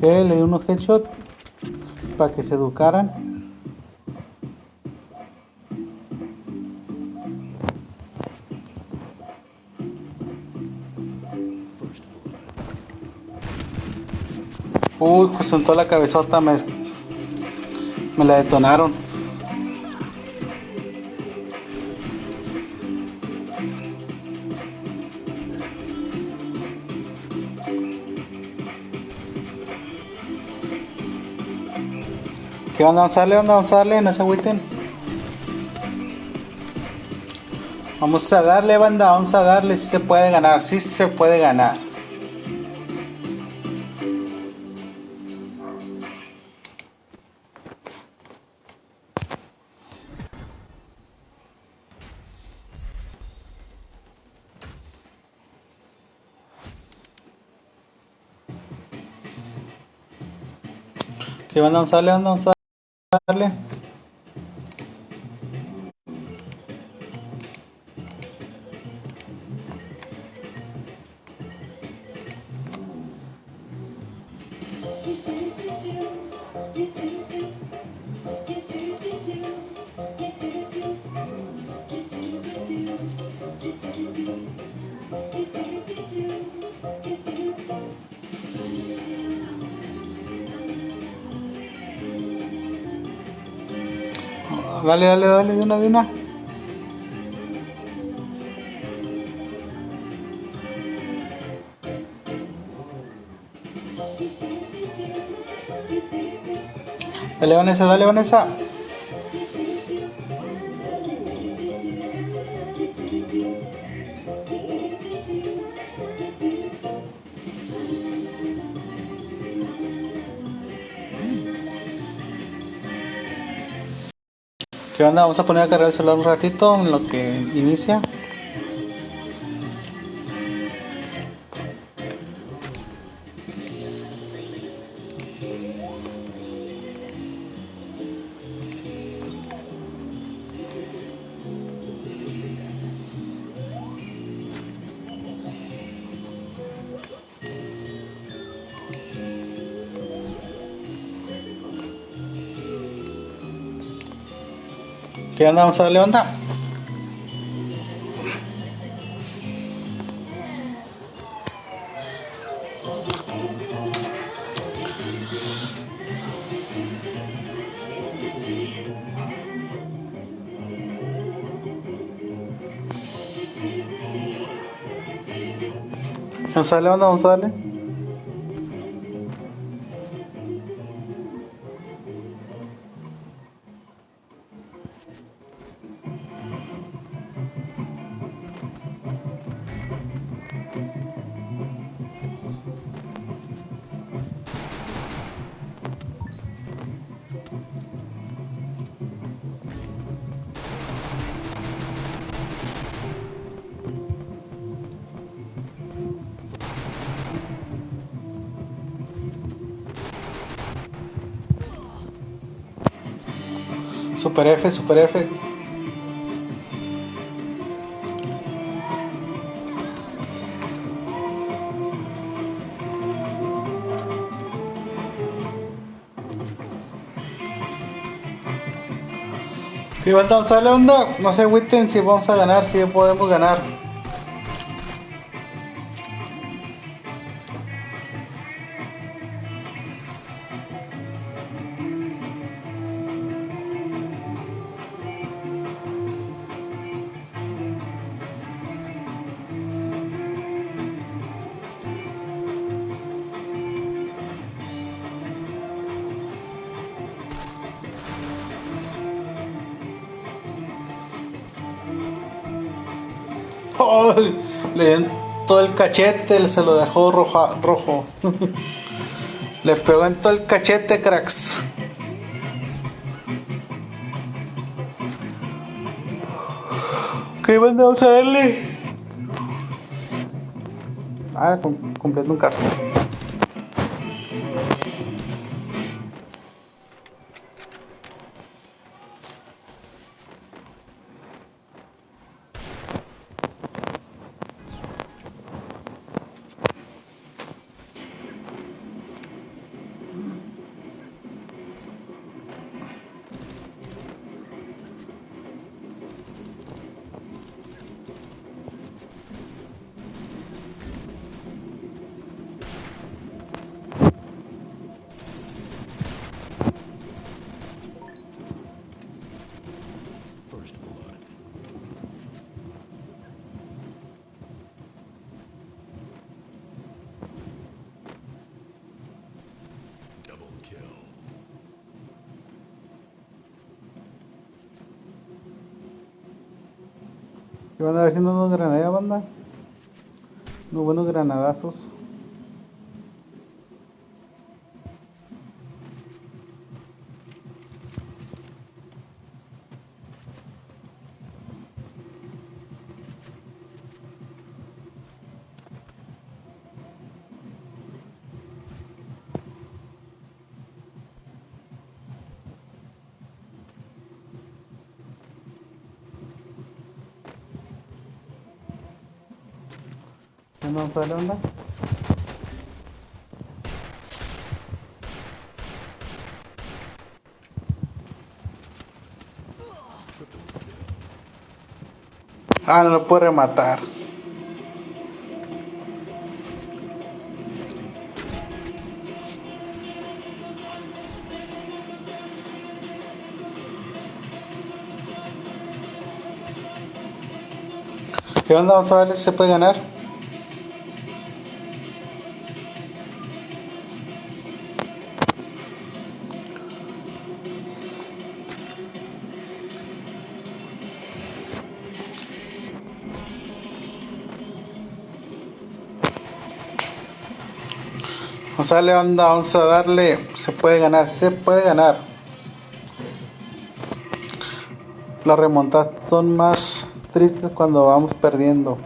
¿Qué? Le di unos headshots para que se educaran. Uy, pues soltó la cabezota, me, me la detonaron. ¿Qué onda? Darle, onda, darle, no se agüiten. Vamos a darle, banda, vamos a darle, si se puede ganar, si se puede ganar. ¿Qué? Vamos a banda, vamos a darle. Dale, dale, dale, de una, de una. Dale, Vanessa, dale, Vanessa. ¿Qué onda? Vamos a poner a cargar el celular un ratito en lo que inicia. Onda? Vamos a darle onda. Vamos a darle onda, vamos a darle. Super F, Super F. Si vamos a darle onda, no se agüiten si vamos a ganar, si podemos ganar. Cachete, se lo dejó roja, rojo. le pegó en todo el cachete, cracks. ¿Qué vamos a darle? Ah, com completo un casco. Van a ver haciendo unos granadas, banda? Unos buenos granadazos. Ah, no lo puedo rematar. ¿Qué onda? Vamos a darle si se puede ganar. Vamos a darle onda, vamos a darle. Se puede ganar, se puede ganar. Las remontadas son más tristes cuando vamos perdiendo.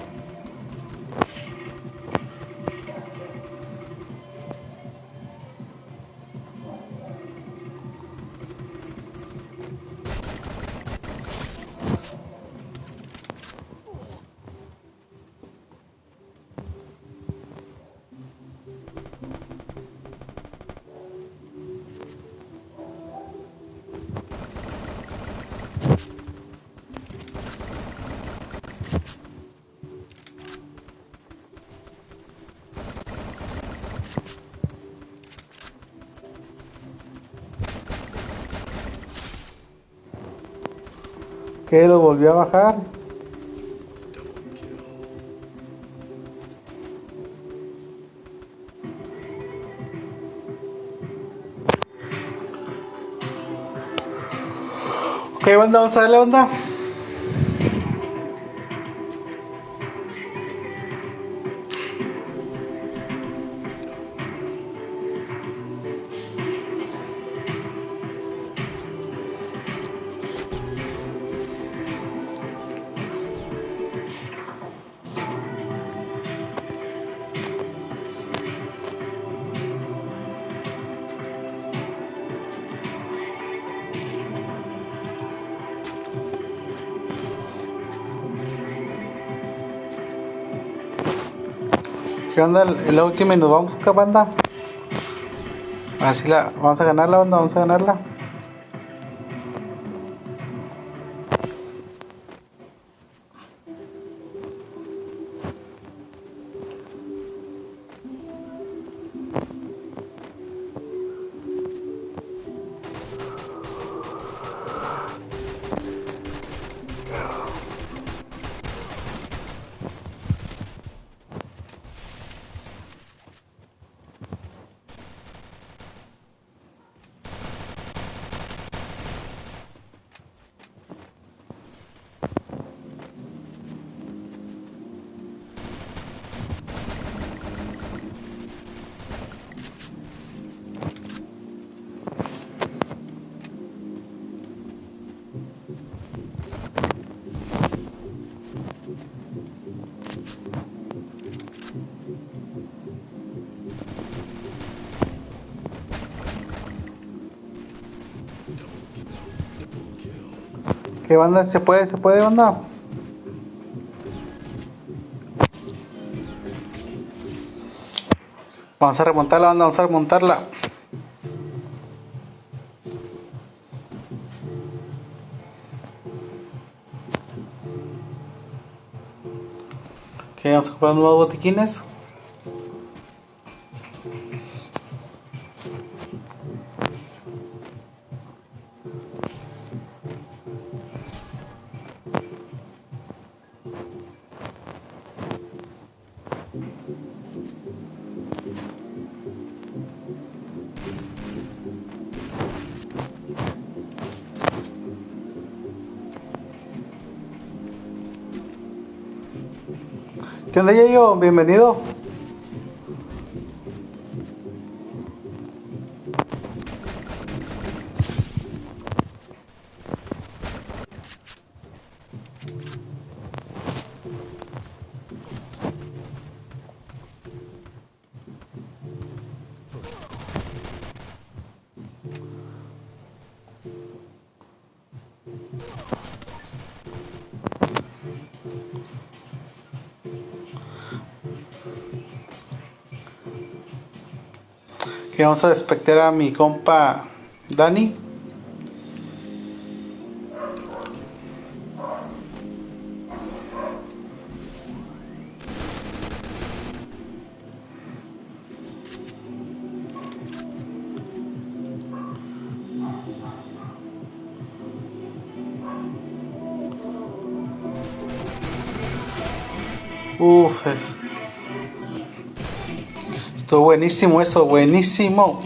Volvió a bajar. Ok, banda, vamos a darle banda. ¿Qué onda? La última y nos vamos acá, banda. Así la. Vamos a ganarla, banda. Vamos a ganarla. ¿Qué banda? ¿Se puede? ¿Se puede, banda? Vamos a remontarla, banda. Vamos a remontarla. Ok, vamos a comprar nuevos botiquines. ¿Qué onda, Yayo? Bienvenido. Vamos a despectar a mi compa Dani. Buenísimo eso, buenísimo.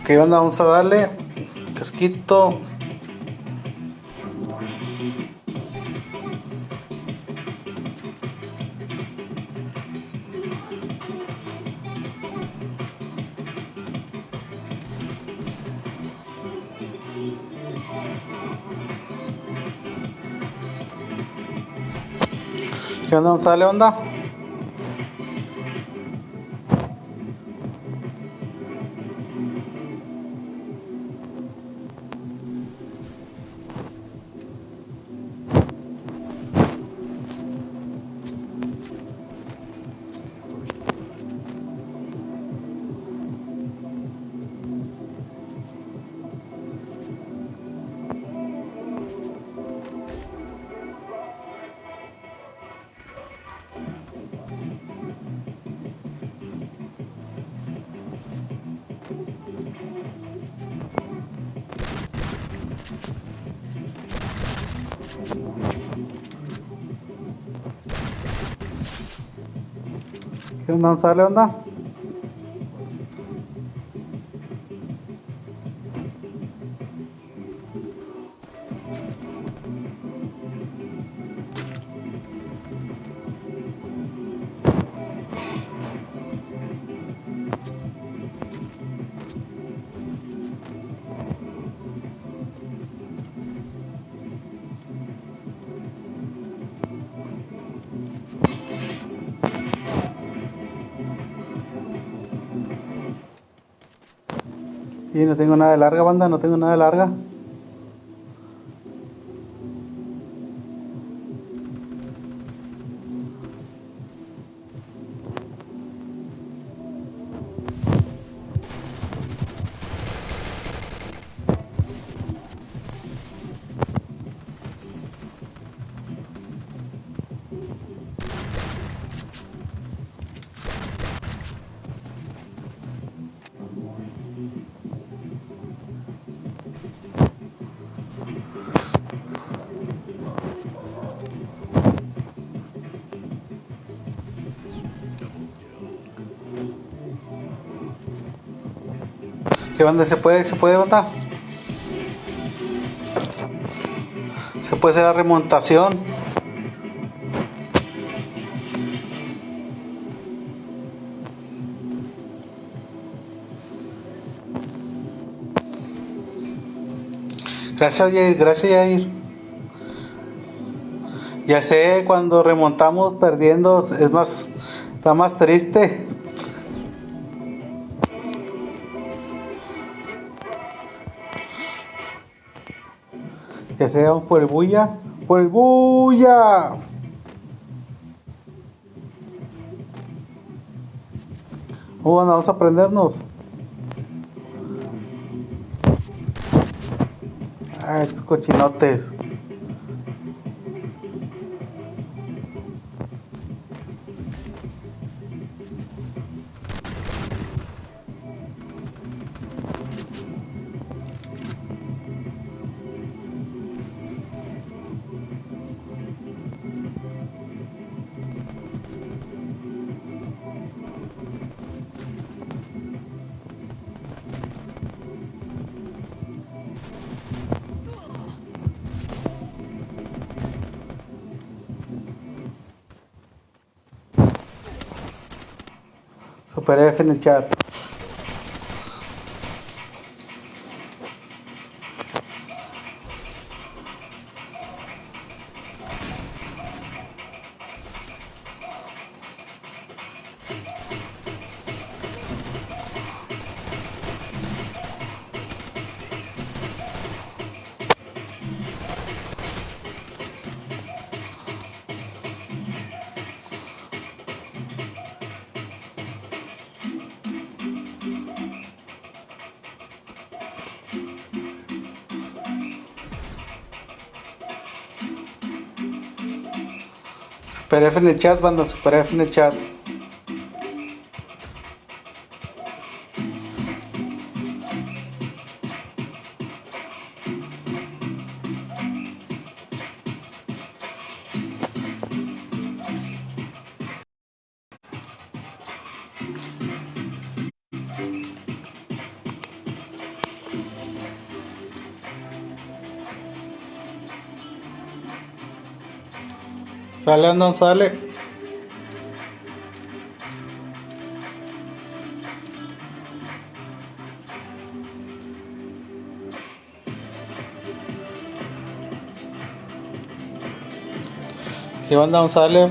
Ok, banda, vamos a darle casquito. ¿Qué onda? ¿Sale onda? Y no tengo nada de larga, banda, no tengo nada de larga. ¿Qué banda? ¿Se puede? ¿Se puede, banda? Se puede hacer la remontación. Gracias, Yair. Gracias, Yair. Ya sé, cuando remontamos perdiendo es más, está más triste. Que sea por el bulla, por el bulla. Bueno, vamos a aprendernos. Ah, estos cochinotes. Definitely. Super F en el chat, banda. Super F en el chat. Sale, Andón, sale. ¿Qué onda, sale?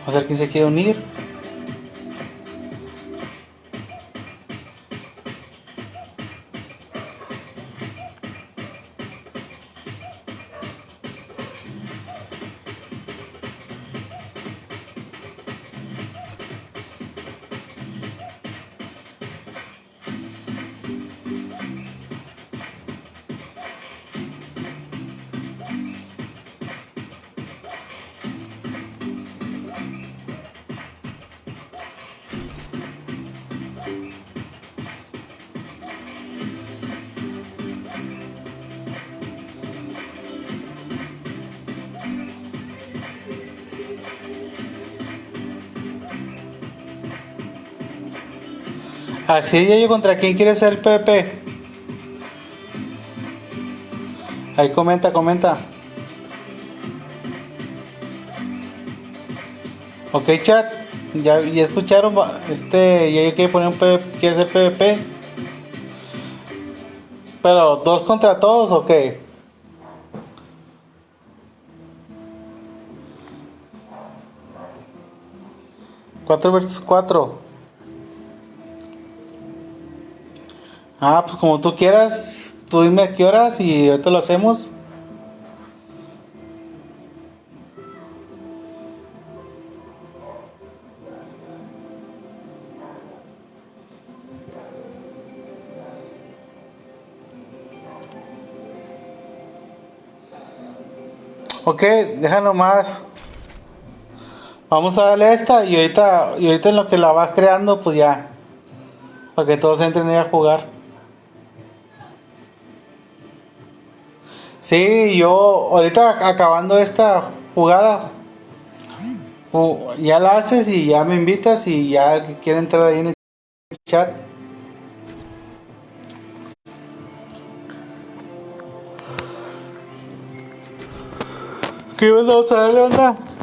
Vamos a ver quién se quiere unir. Así yo contra quién quiere ser Pepe. Ahí comenta, comenta. Ok, chat. Ya, ya escucharon. Este, ya quiere poner un PvP, quiere ser PvP. Pero dos contra todos, ok. Cuatro versus cuatro. Ah, pues como tú quieras. Tú dime a qué horas y ahorita lo hacemos. Ok, déjalo más. Vamos a darle esta y ahorita, y ahorita en lo que la vas creando, pues ya. Para que todos entren ahí a jugar. Sí, yo ahorita acabando esta jugada, ju- ya la haces y ya me invitas y ya quiere entrar ahí en el chat. ¿Qué onda? Double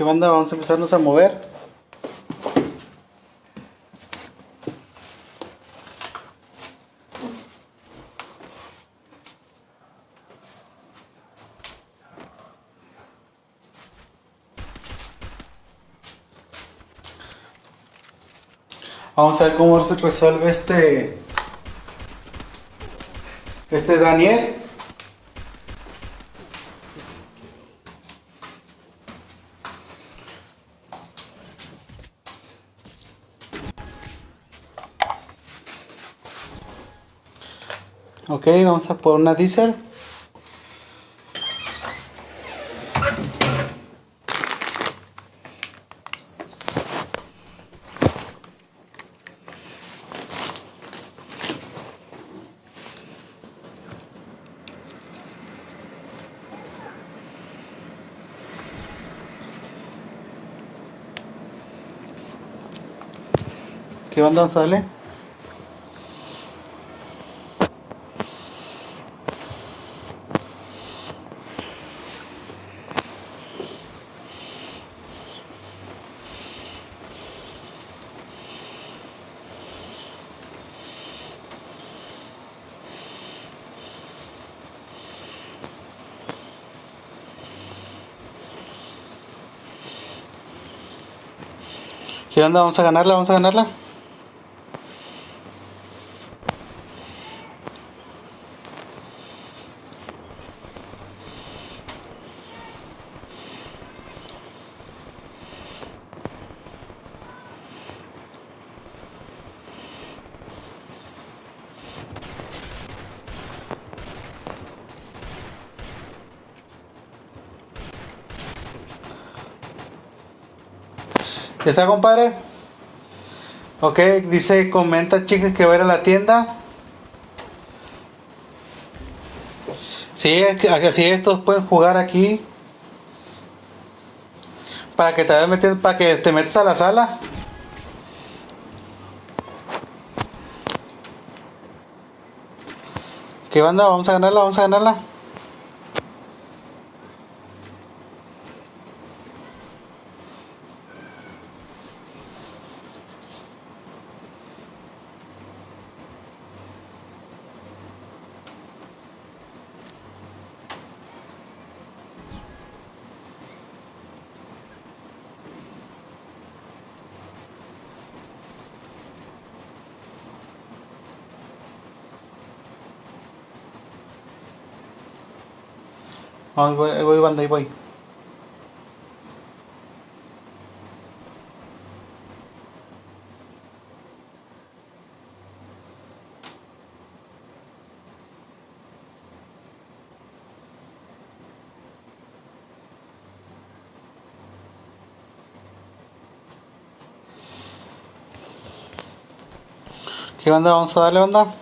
¿Qué banda? Vamos a empezarnos a mover. Vamos a ver cómo se resuelve este. Este Daniel. Ok, vamos a por una diesel. ¿Qué banda sale? ¿Qué onda? Vamos a ganarla, vamos a ganarla. Está, compadre? Ok, dice, comenta, chicas, que va a ir a la tienda. Sí, así es, todos pueden jugar aquí. Para que te metiendo, para que te metas a la sala. ¿Qué banda? Vamos a ganarla, vamos a ganarla. Voy, voy, banda, ahí voy. ¿Qué banda? Vamos a darle banda.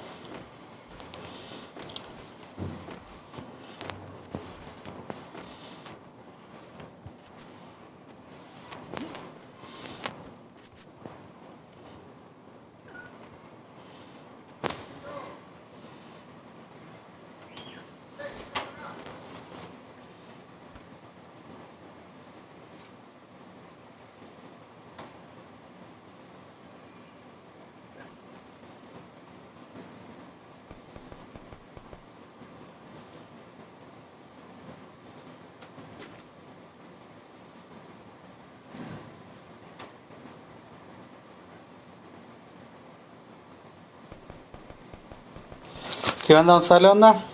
¿Qué onda? Vamos a darle onda.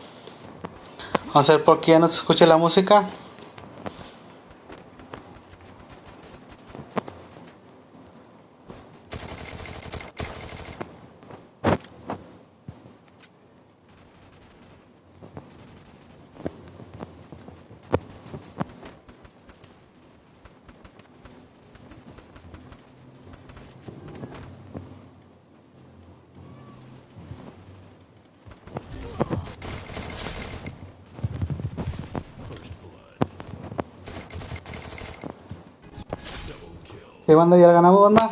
Vamos a ver por qué ya no se escucha la música. Banda? ¿Ya la ganamos, banda?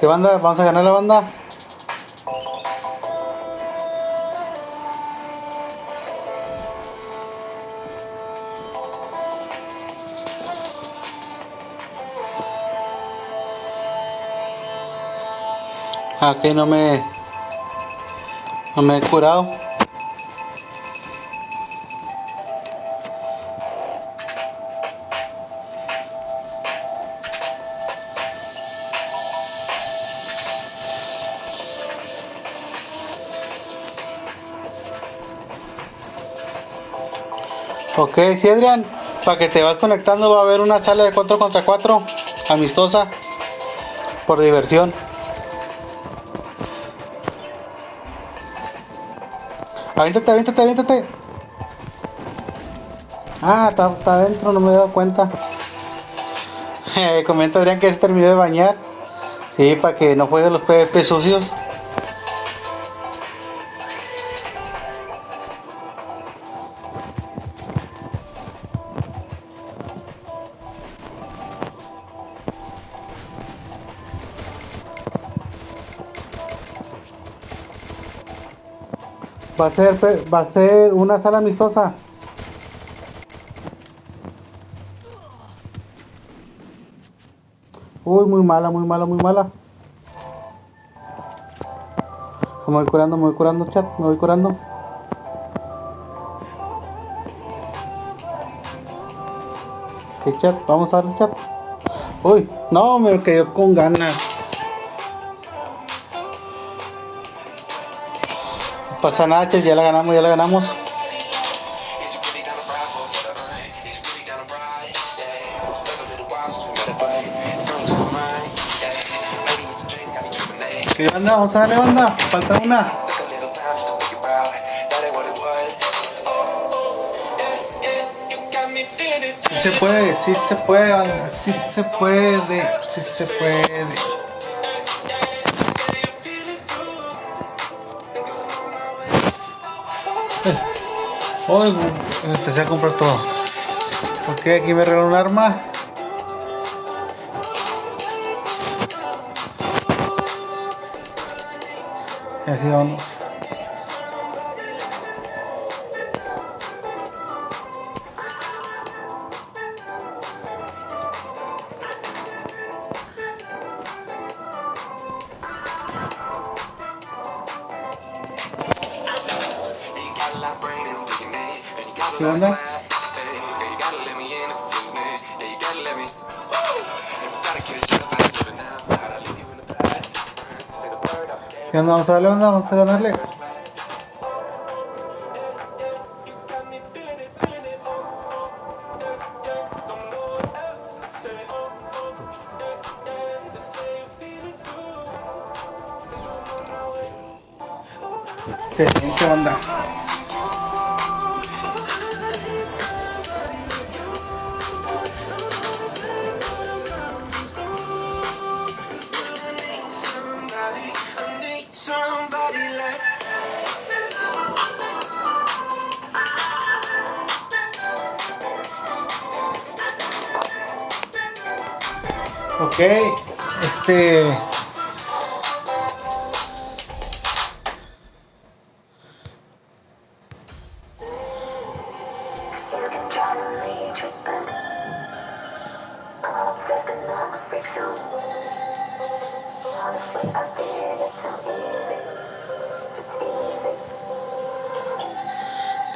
¿Qué banda? ¿Vamos a ganar la banda? Que no me. No me he curado. Ok, sí, Adrián. Para que te vas conectando va a haber una sala de 4 contra 4 amistosa por diversión. Aviéntate, aviéntate, aviéntate. Ah, está, está adentro, no me he dado cuenta. Comenta Adrián que se terminó de bañar. Sí, para que no juegue los PvP sucios. Va a ser, va a ser una sala amistosa. Uy, muy mala, muy mala, muy mala. Me voy curando, me voy curando, chat, me voy curando. ¿Qué chat? Vamos a darle chat. Uy, no, me quedé con ganas. Pasa nada, chat, ya la ganamos, ya la ganamos. ¿Qué onda? Vamos a darle banda. Falta una. Sí se puede, sí se puede, banda, sí se puede, sí se puede. Hoy empecé a comprar todo. Ok, aquí me regaló un arma. Así vamos. vamos a darle onda, vamos a ganarle.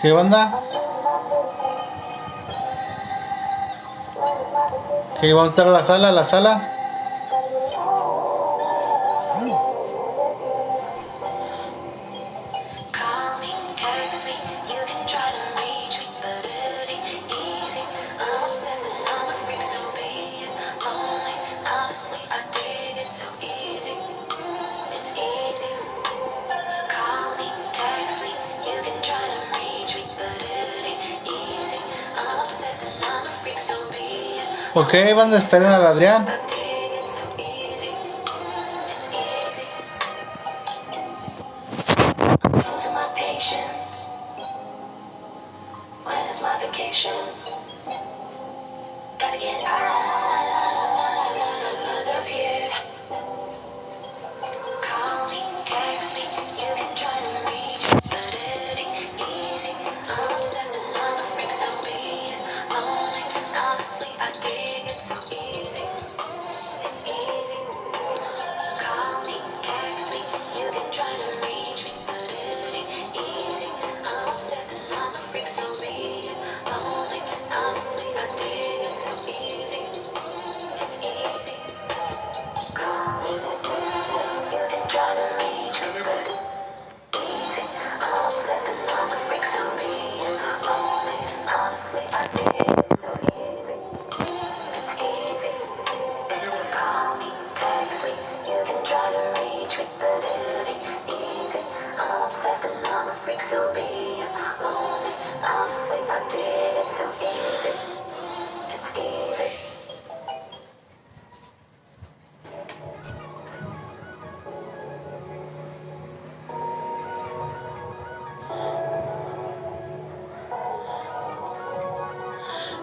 ¿Qué onda? ¿Qué va a entrar a la sala? ¿La sala? Ok, van a esperar al Adrián.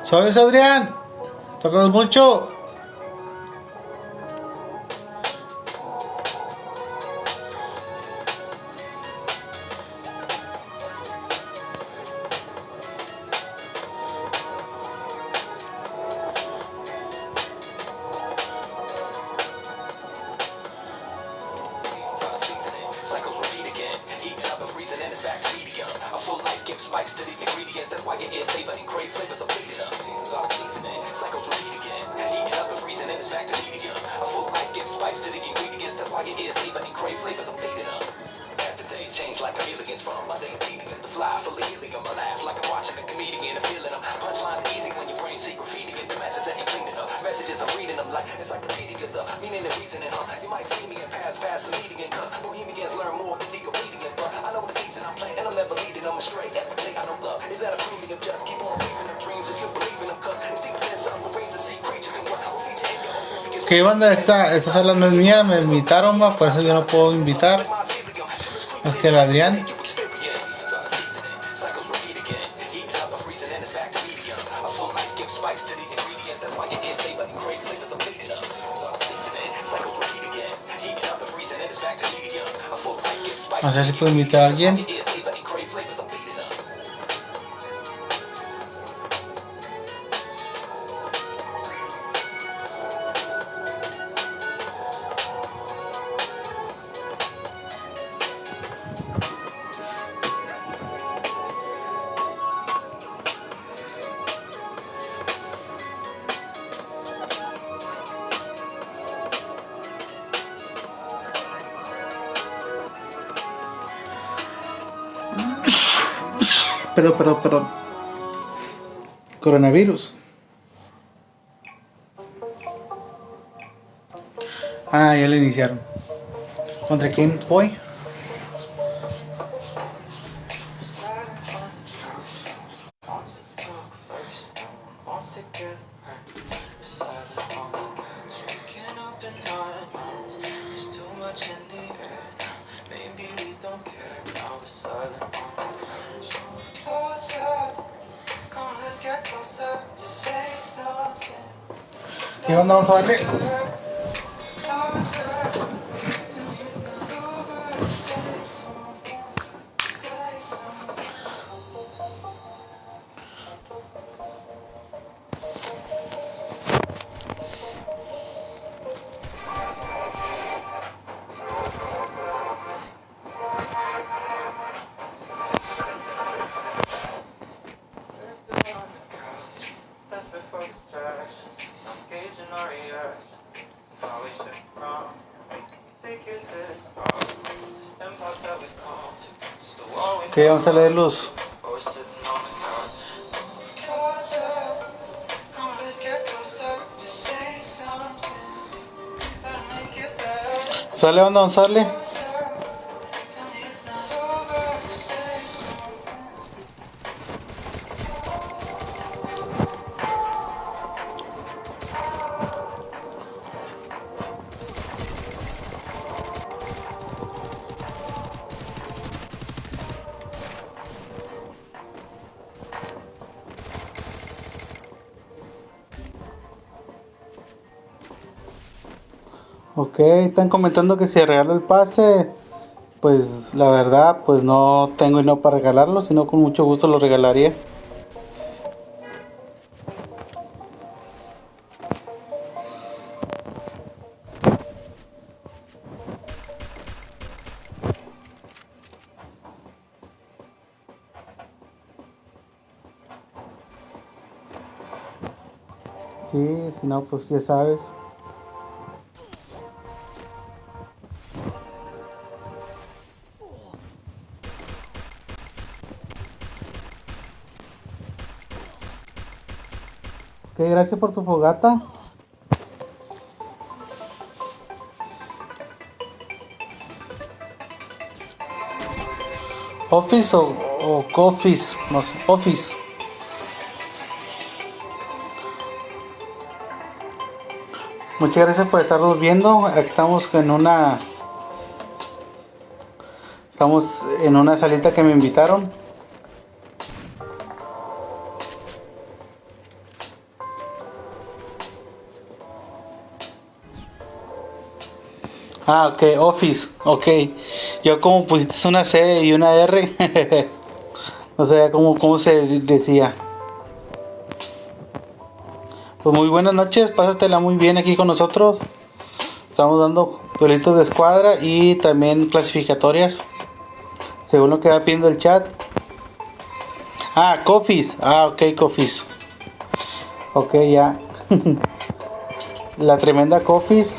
¿Sabes, Adrián? Tocas mucho. esta, esta sala no es mía, me invitaron, ma, por eso yo no puedo invitar. Más que el Adrián. No sé si puedo invitar a alguien. Coronavirus. Ah, ya le iniciaron. ¿Contra quién voy? Something that'll make it better. ¿Sale onda? Vamos a. comentando que si regalo el pase, pues la verdad, pues no tengo dinero para regalarlo, sino con mucho gusto lo regalaría. Sí, si no, pues ya sabes. Gracias por tu fogata. Office o, o Coffees, no sé, Office. Muchas gracias por estarnos viendo. Aquí estamos en una. Estamos en una salita que me invitaron. Ah, ok, Office, ok. Yo como pusiste una C y una R, no sabía cómo, cómo se de- decía. Pues muy buenas noches, pásatela muy bien aquí con nosotros. Estamos dando duelitos de escuadra y también clasificatorias. Según lo que va pidiendo el chat. Ah, Coffees. Ah, ok, Coffees. Ok, ya. La tremenda Coffees.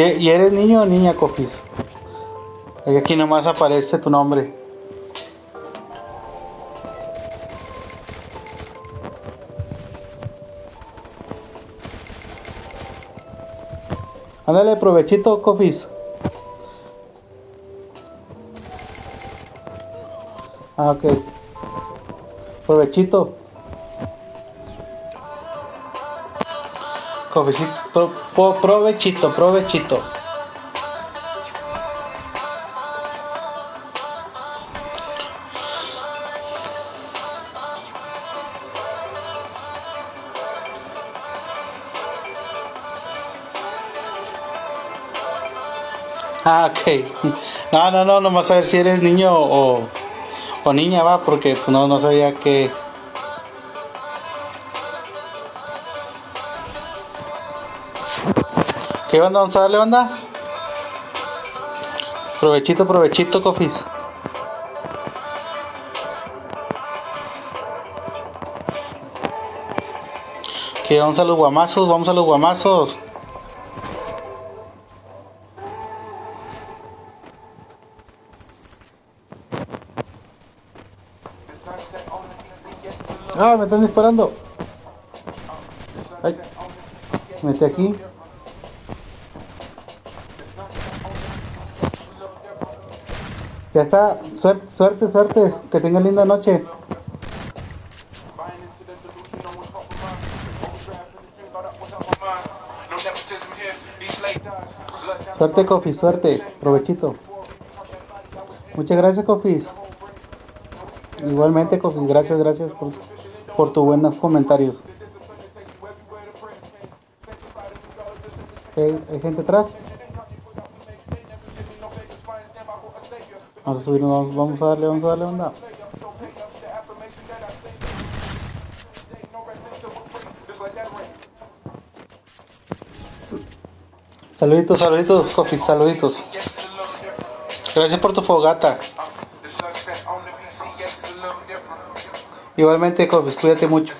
¿Y, eres niño o niña? Ahí Aquí nomás aparece tu nombre. Ándale, provechito, Coffees. Ah, ok. Provechito. Cofecito, pro- pro- provechito, provechito. Ah, ok. No, no, no, nomás a ver si eres niño o, o niña, va, porque pues, no, no sabía que. ¿Qué onda? Vamos a darle onda. Provechito, provechito, cofis. Que vamos a los guamazos, vamos a los guamazos. Ah, me están disparando. Ay, mete aquí. Ya está. Suerte, suerte, suerte. Que tengan linda noche. Suerte, Coffee, suerte. Provechito. Muchas gracias, Coffee. Igualmente, Coffee. Gracias, gracias por, por tus buenos comentarios. ¿Hay gente atrás? Vamos a subirnos, vamos, vamos a darle, vamos a darle onda. Saluditos, saluditos, Coffee, saluditos. Gracias por tu fogata. Igualmente, Coffee, cuídate mucho.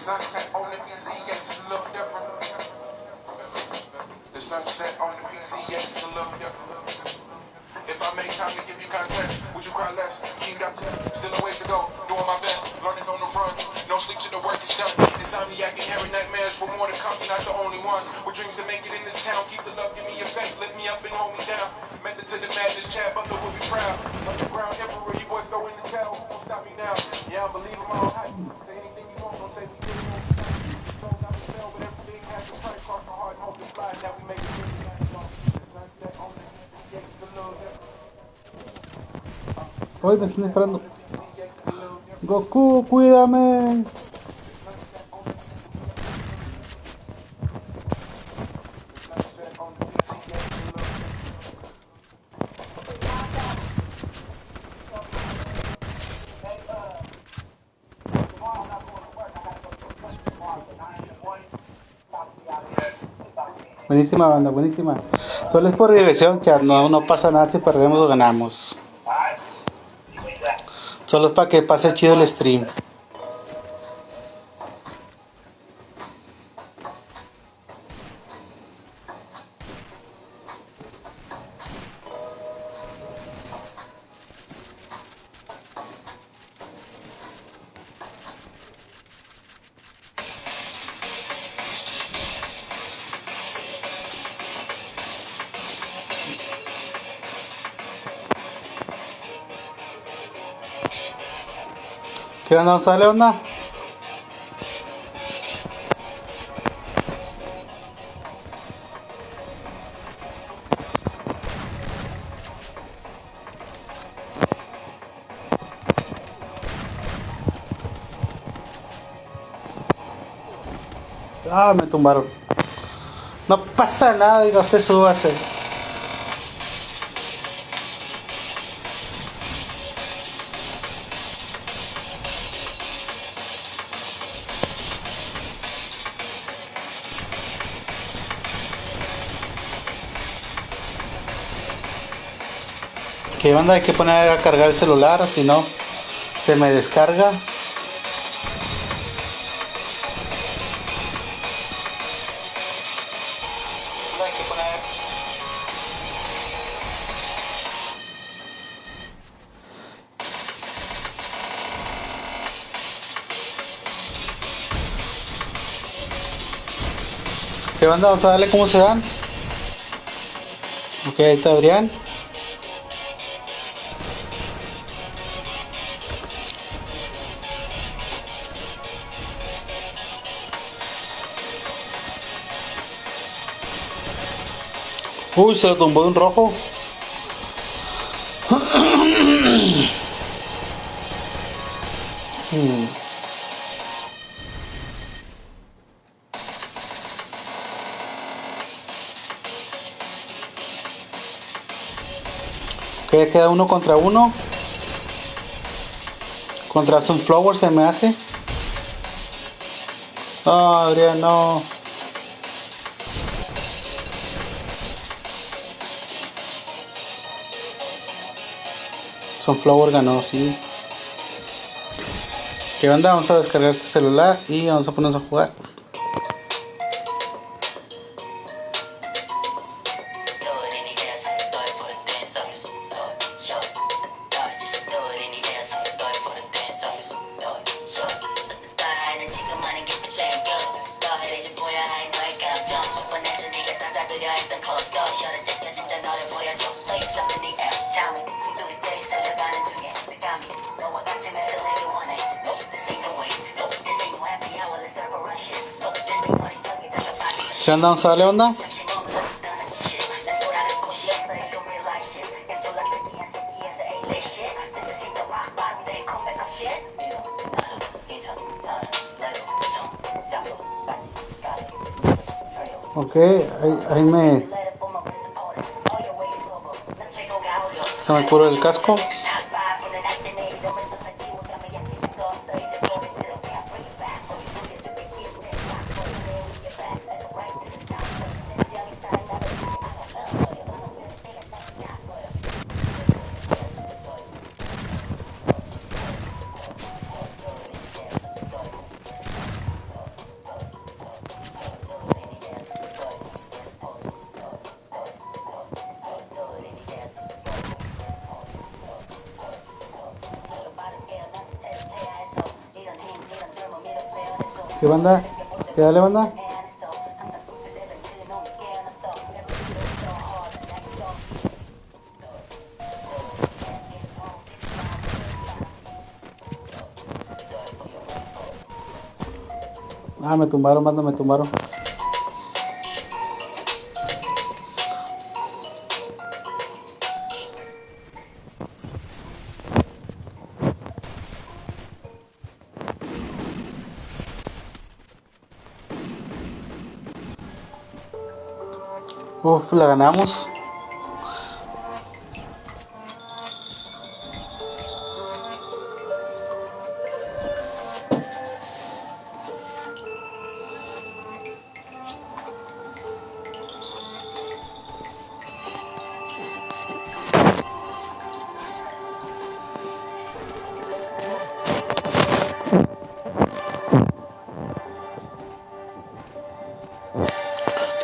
Hoy me están esperando. Goku, cuídame. Buenísima banda, buenísima. Solo es por diversión, que no, no pasa nada si perdemos o ganamos. Solo es para que pase chido el stream. ¿Qué onda, vamos a darle onda? Ah, me tumbaron. No pasa nada, diga usted súbase. Que banda hay que poner a cargar el celular, si no se me descarga. ¿Qué banda? Vamos a darle cómo se dan. Ok, ahí está Adrián. Uy, se lo tumbó un rojo. Hmm. Que queda uno contra uno. Contra Sunflower se me hace. No, Adrián, no. Sunflower ganó, sí. ¿Qué onda? Vamos a descargar este celular y vamos a ponernos a jugar. Anda, sale onda. Ok, ahí, ahí me... Se me curo el casco. banda. ¿Qué dale, banda? Ah, me tumbaron, banda, me tumbaron. Pues, la ganamos.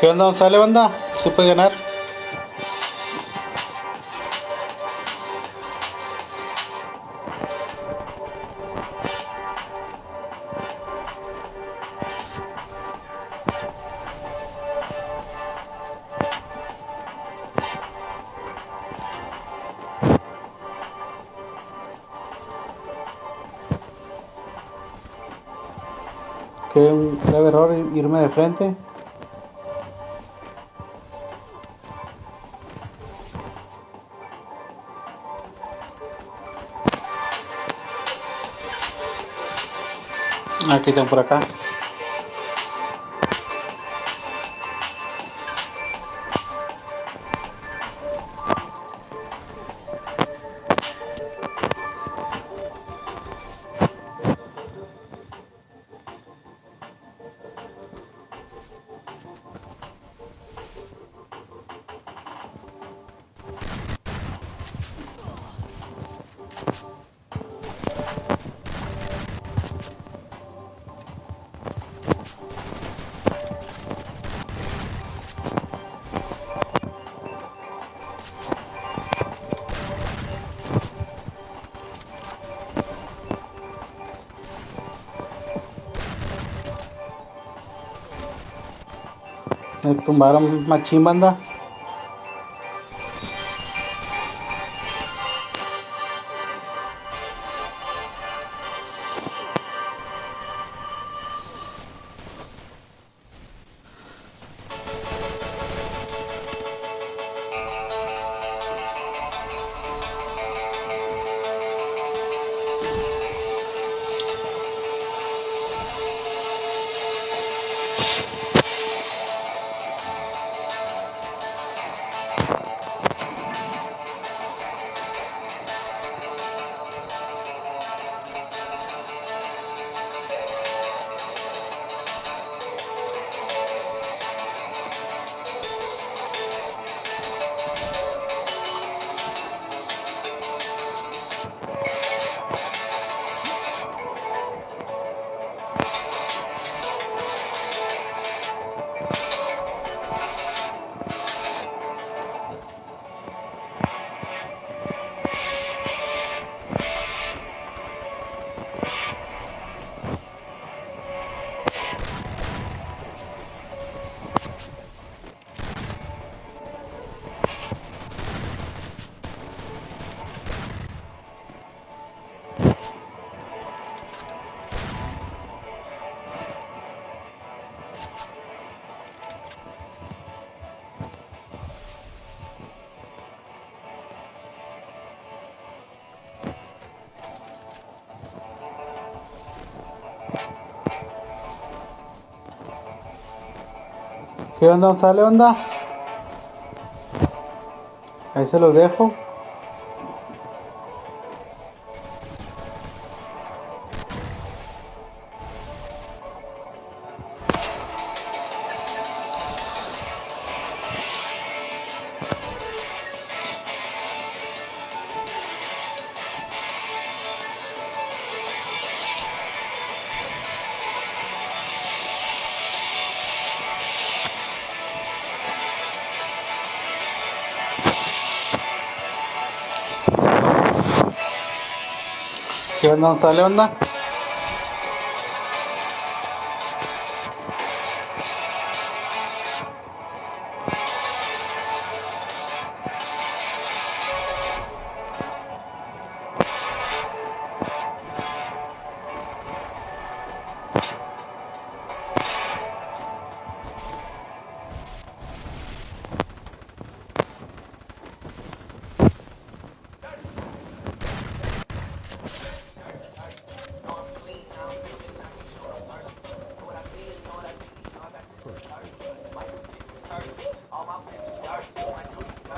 ¿Qué onda? ¿Sale banda? se puede ganar. Que un grave error irme de frente. que tem por cá? tumbaron machín banda. ¿Qué onda, sale onda? Ahí se los dejo. Gonzalo, onda.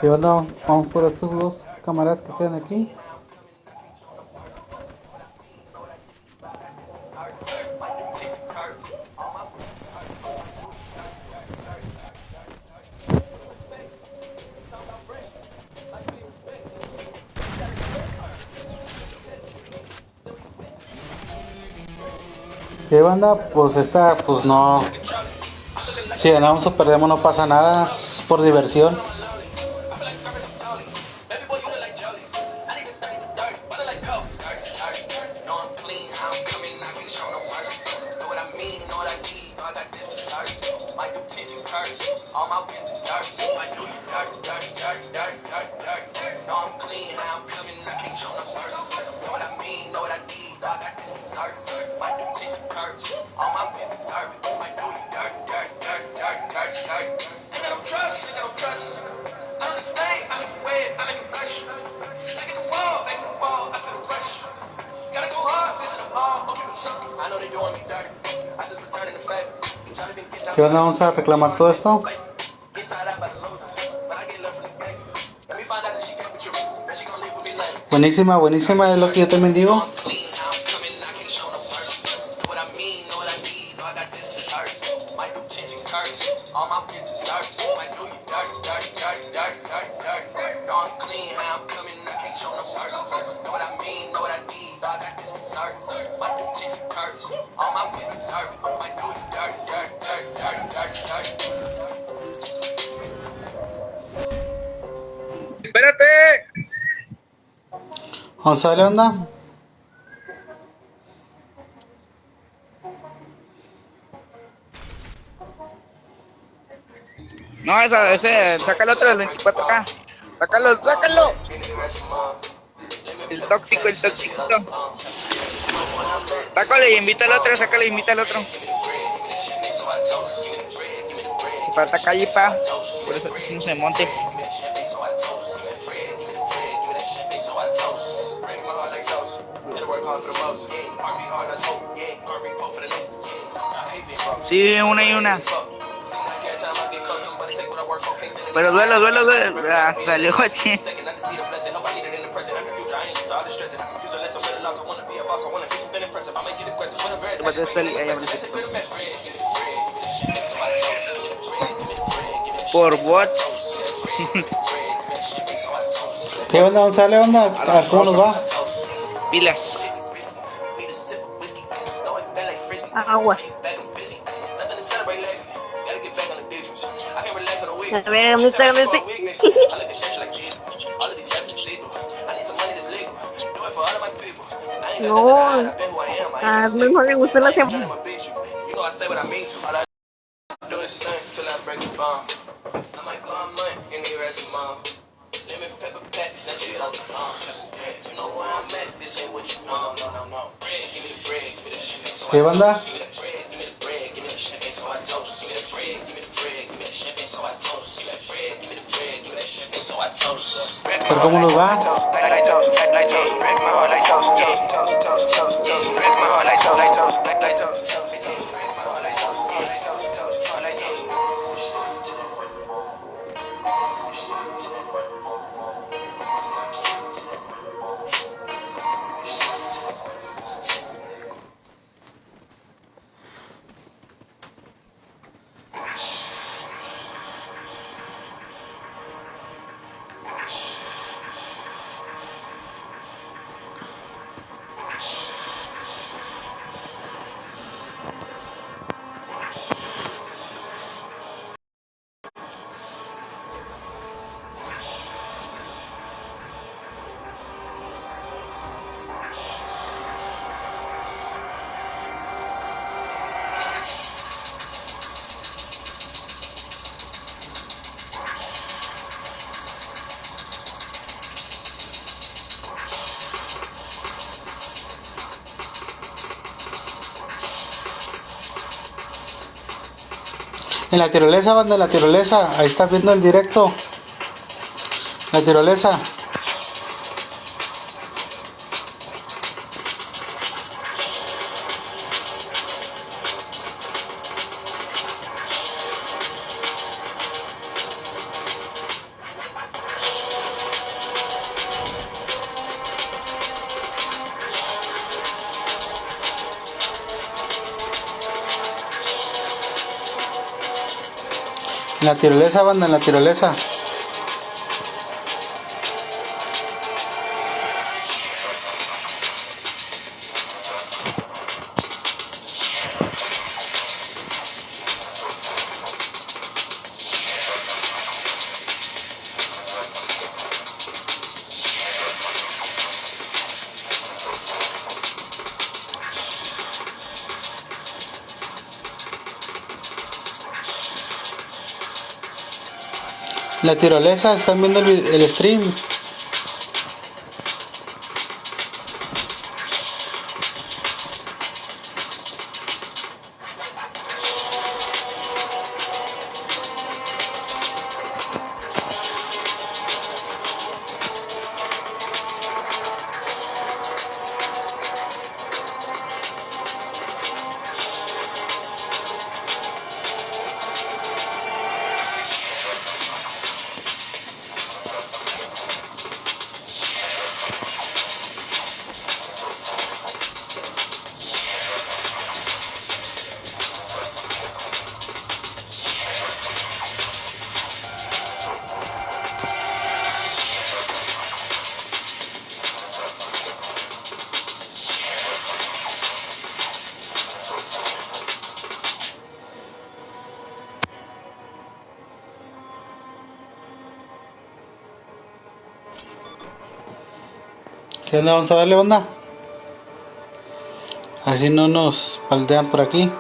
Onda? Vamos por estos dos camaradas que quedan aquí. ¿Qué banda? Pues esta, pues no. Si ganamos o perdemos no pasa nada, es por diversión. reclamar todo esto. Buenísima, buenísima, es lo que yo también digo. Gonzalo, anda. No, esa, ese, saca el otro del 24K. Sácalo, sácalo. El tóxico, el tóxico. Sácale y invita al otro, sácale y invita al otro. Falta calle, pa. Por eso no se monte. Sí, una y una. Pero duelo, duelo, duelo. Ah, salió aquí. Por what? ¿Qué onda, González? onda? ¿Cómo nos va? Pilas. Aguas. I'm just saying, I'm just saying. No, ah, mejor usted lo hace. I say what I mean to. All I do is stunt till I break the bomb. I might go a month in the rest of mom. Lemon pepper packs, that shit out the bomb. You know where I'm at, this ain't what you know. No, no, no. Bread, give me bread, give me that shit. Banda? Cargamos los lugar. En la tirolesa, banda, la tirolesa. Ahí estás viendo el directo. La tirolesa. Naturaleza, banda, naturaleza. La tirolesa, están viendo el, el stream. Vamos a darle onda. Así no nos paldean por aquí.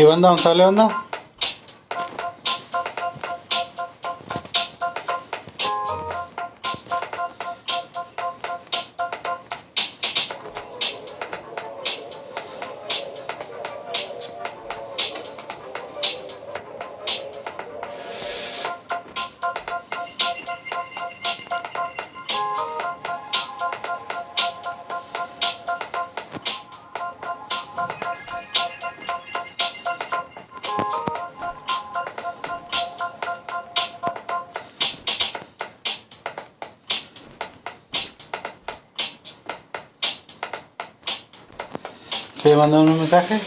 ¿Qué onda, Gonzalo? ¿Onda? mandaron un mensaje?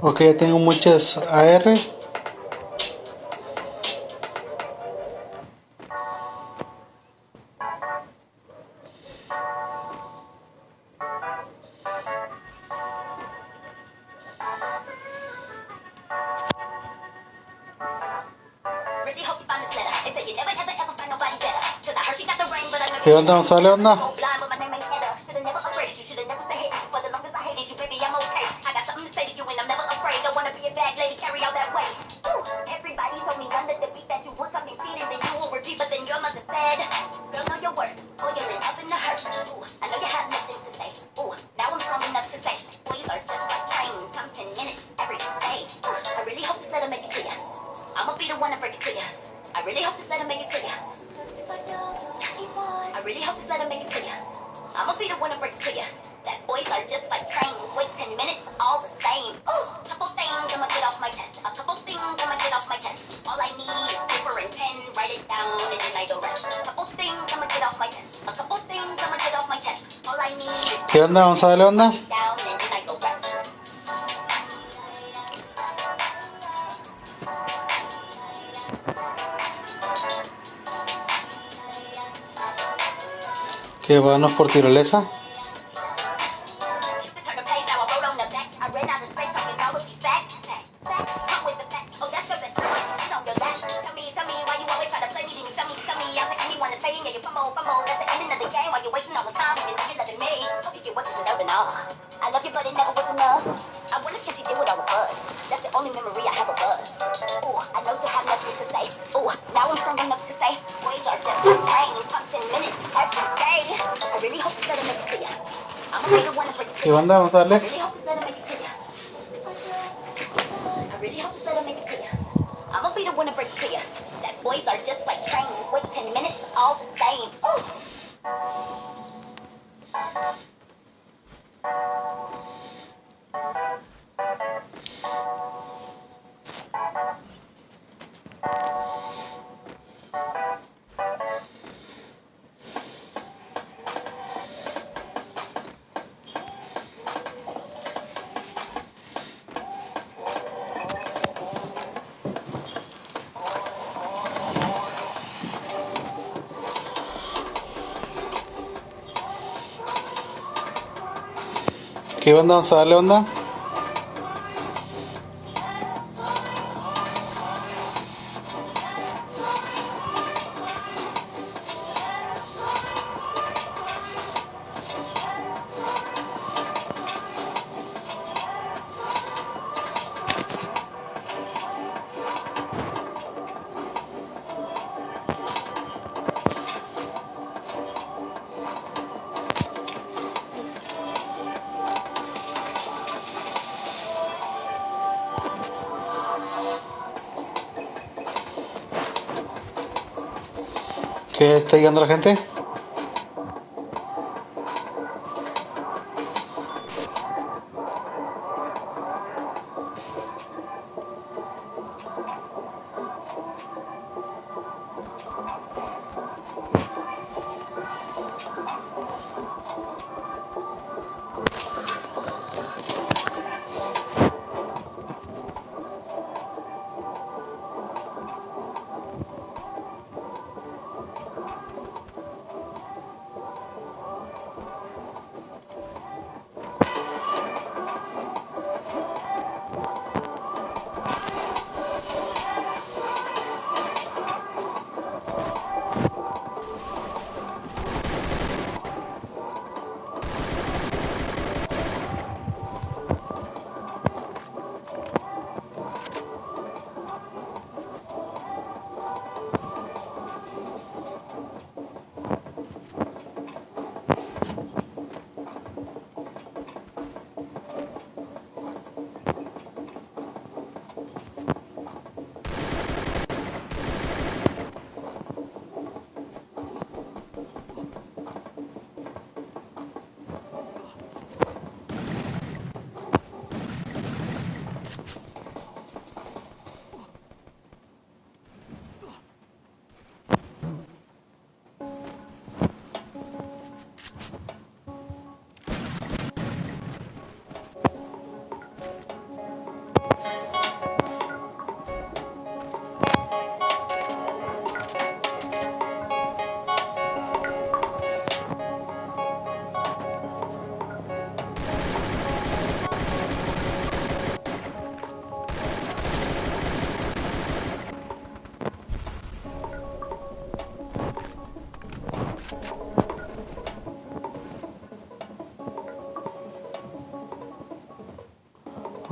Ok, ya tengo muchas AR. Yoldan Salyan'la onda? Vamos a darle onda. Que vanos por tirolesa. calm down, Sadly. I'ma be the one to break to you. That boys are just like trains. Wait 10 minutes, all the same. ¿Qué onda, Gonzalo? ¿Onda? llegando la gente?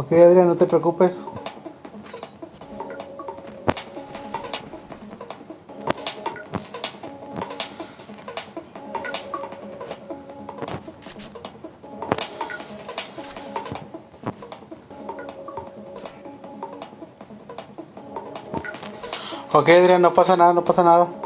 Ok, Adrián, no te preocupes. Ok, Adrián, no pasa nada, no pasa nada.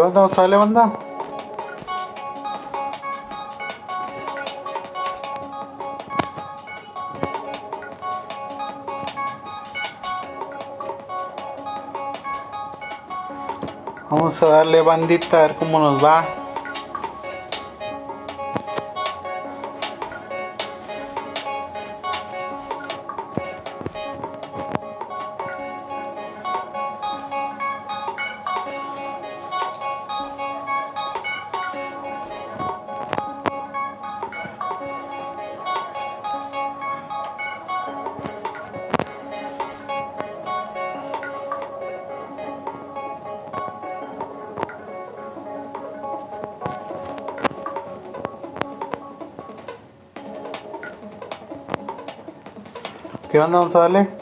¿Qué onda? ¿Sale, banda? Vamos a darle bandita a ver cómo nos va. ¿Qué onda? Vamos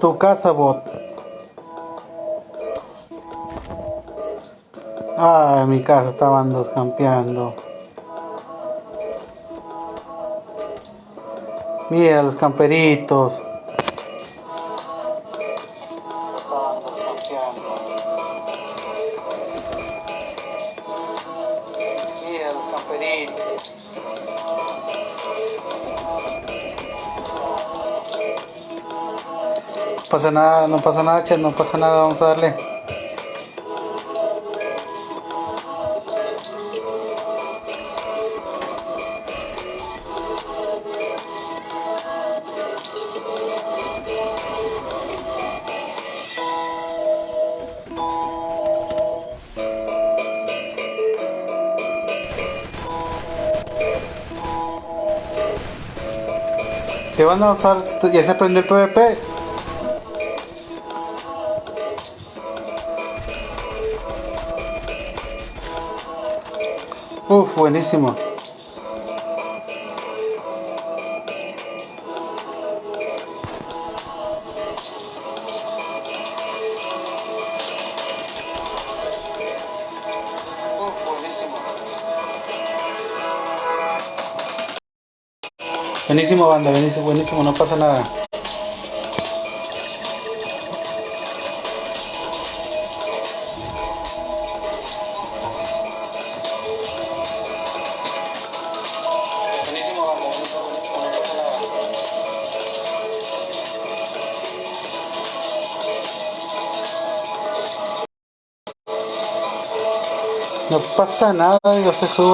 tu casa, bot. Ah, mi casa estaban dos campeando. Mira los camperitos. Nada, no pasa nada, chat, no pasa nada, vamos a darle. ¿Qué van a usar? ¿Ya se aprendió el PvP? Buenísimo. Buenísimo, banda, buenísimo, buenísimo, no pasa nada. Pasa nada, yo te subo.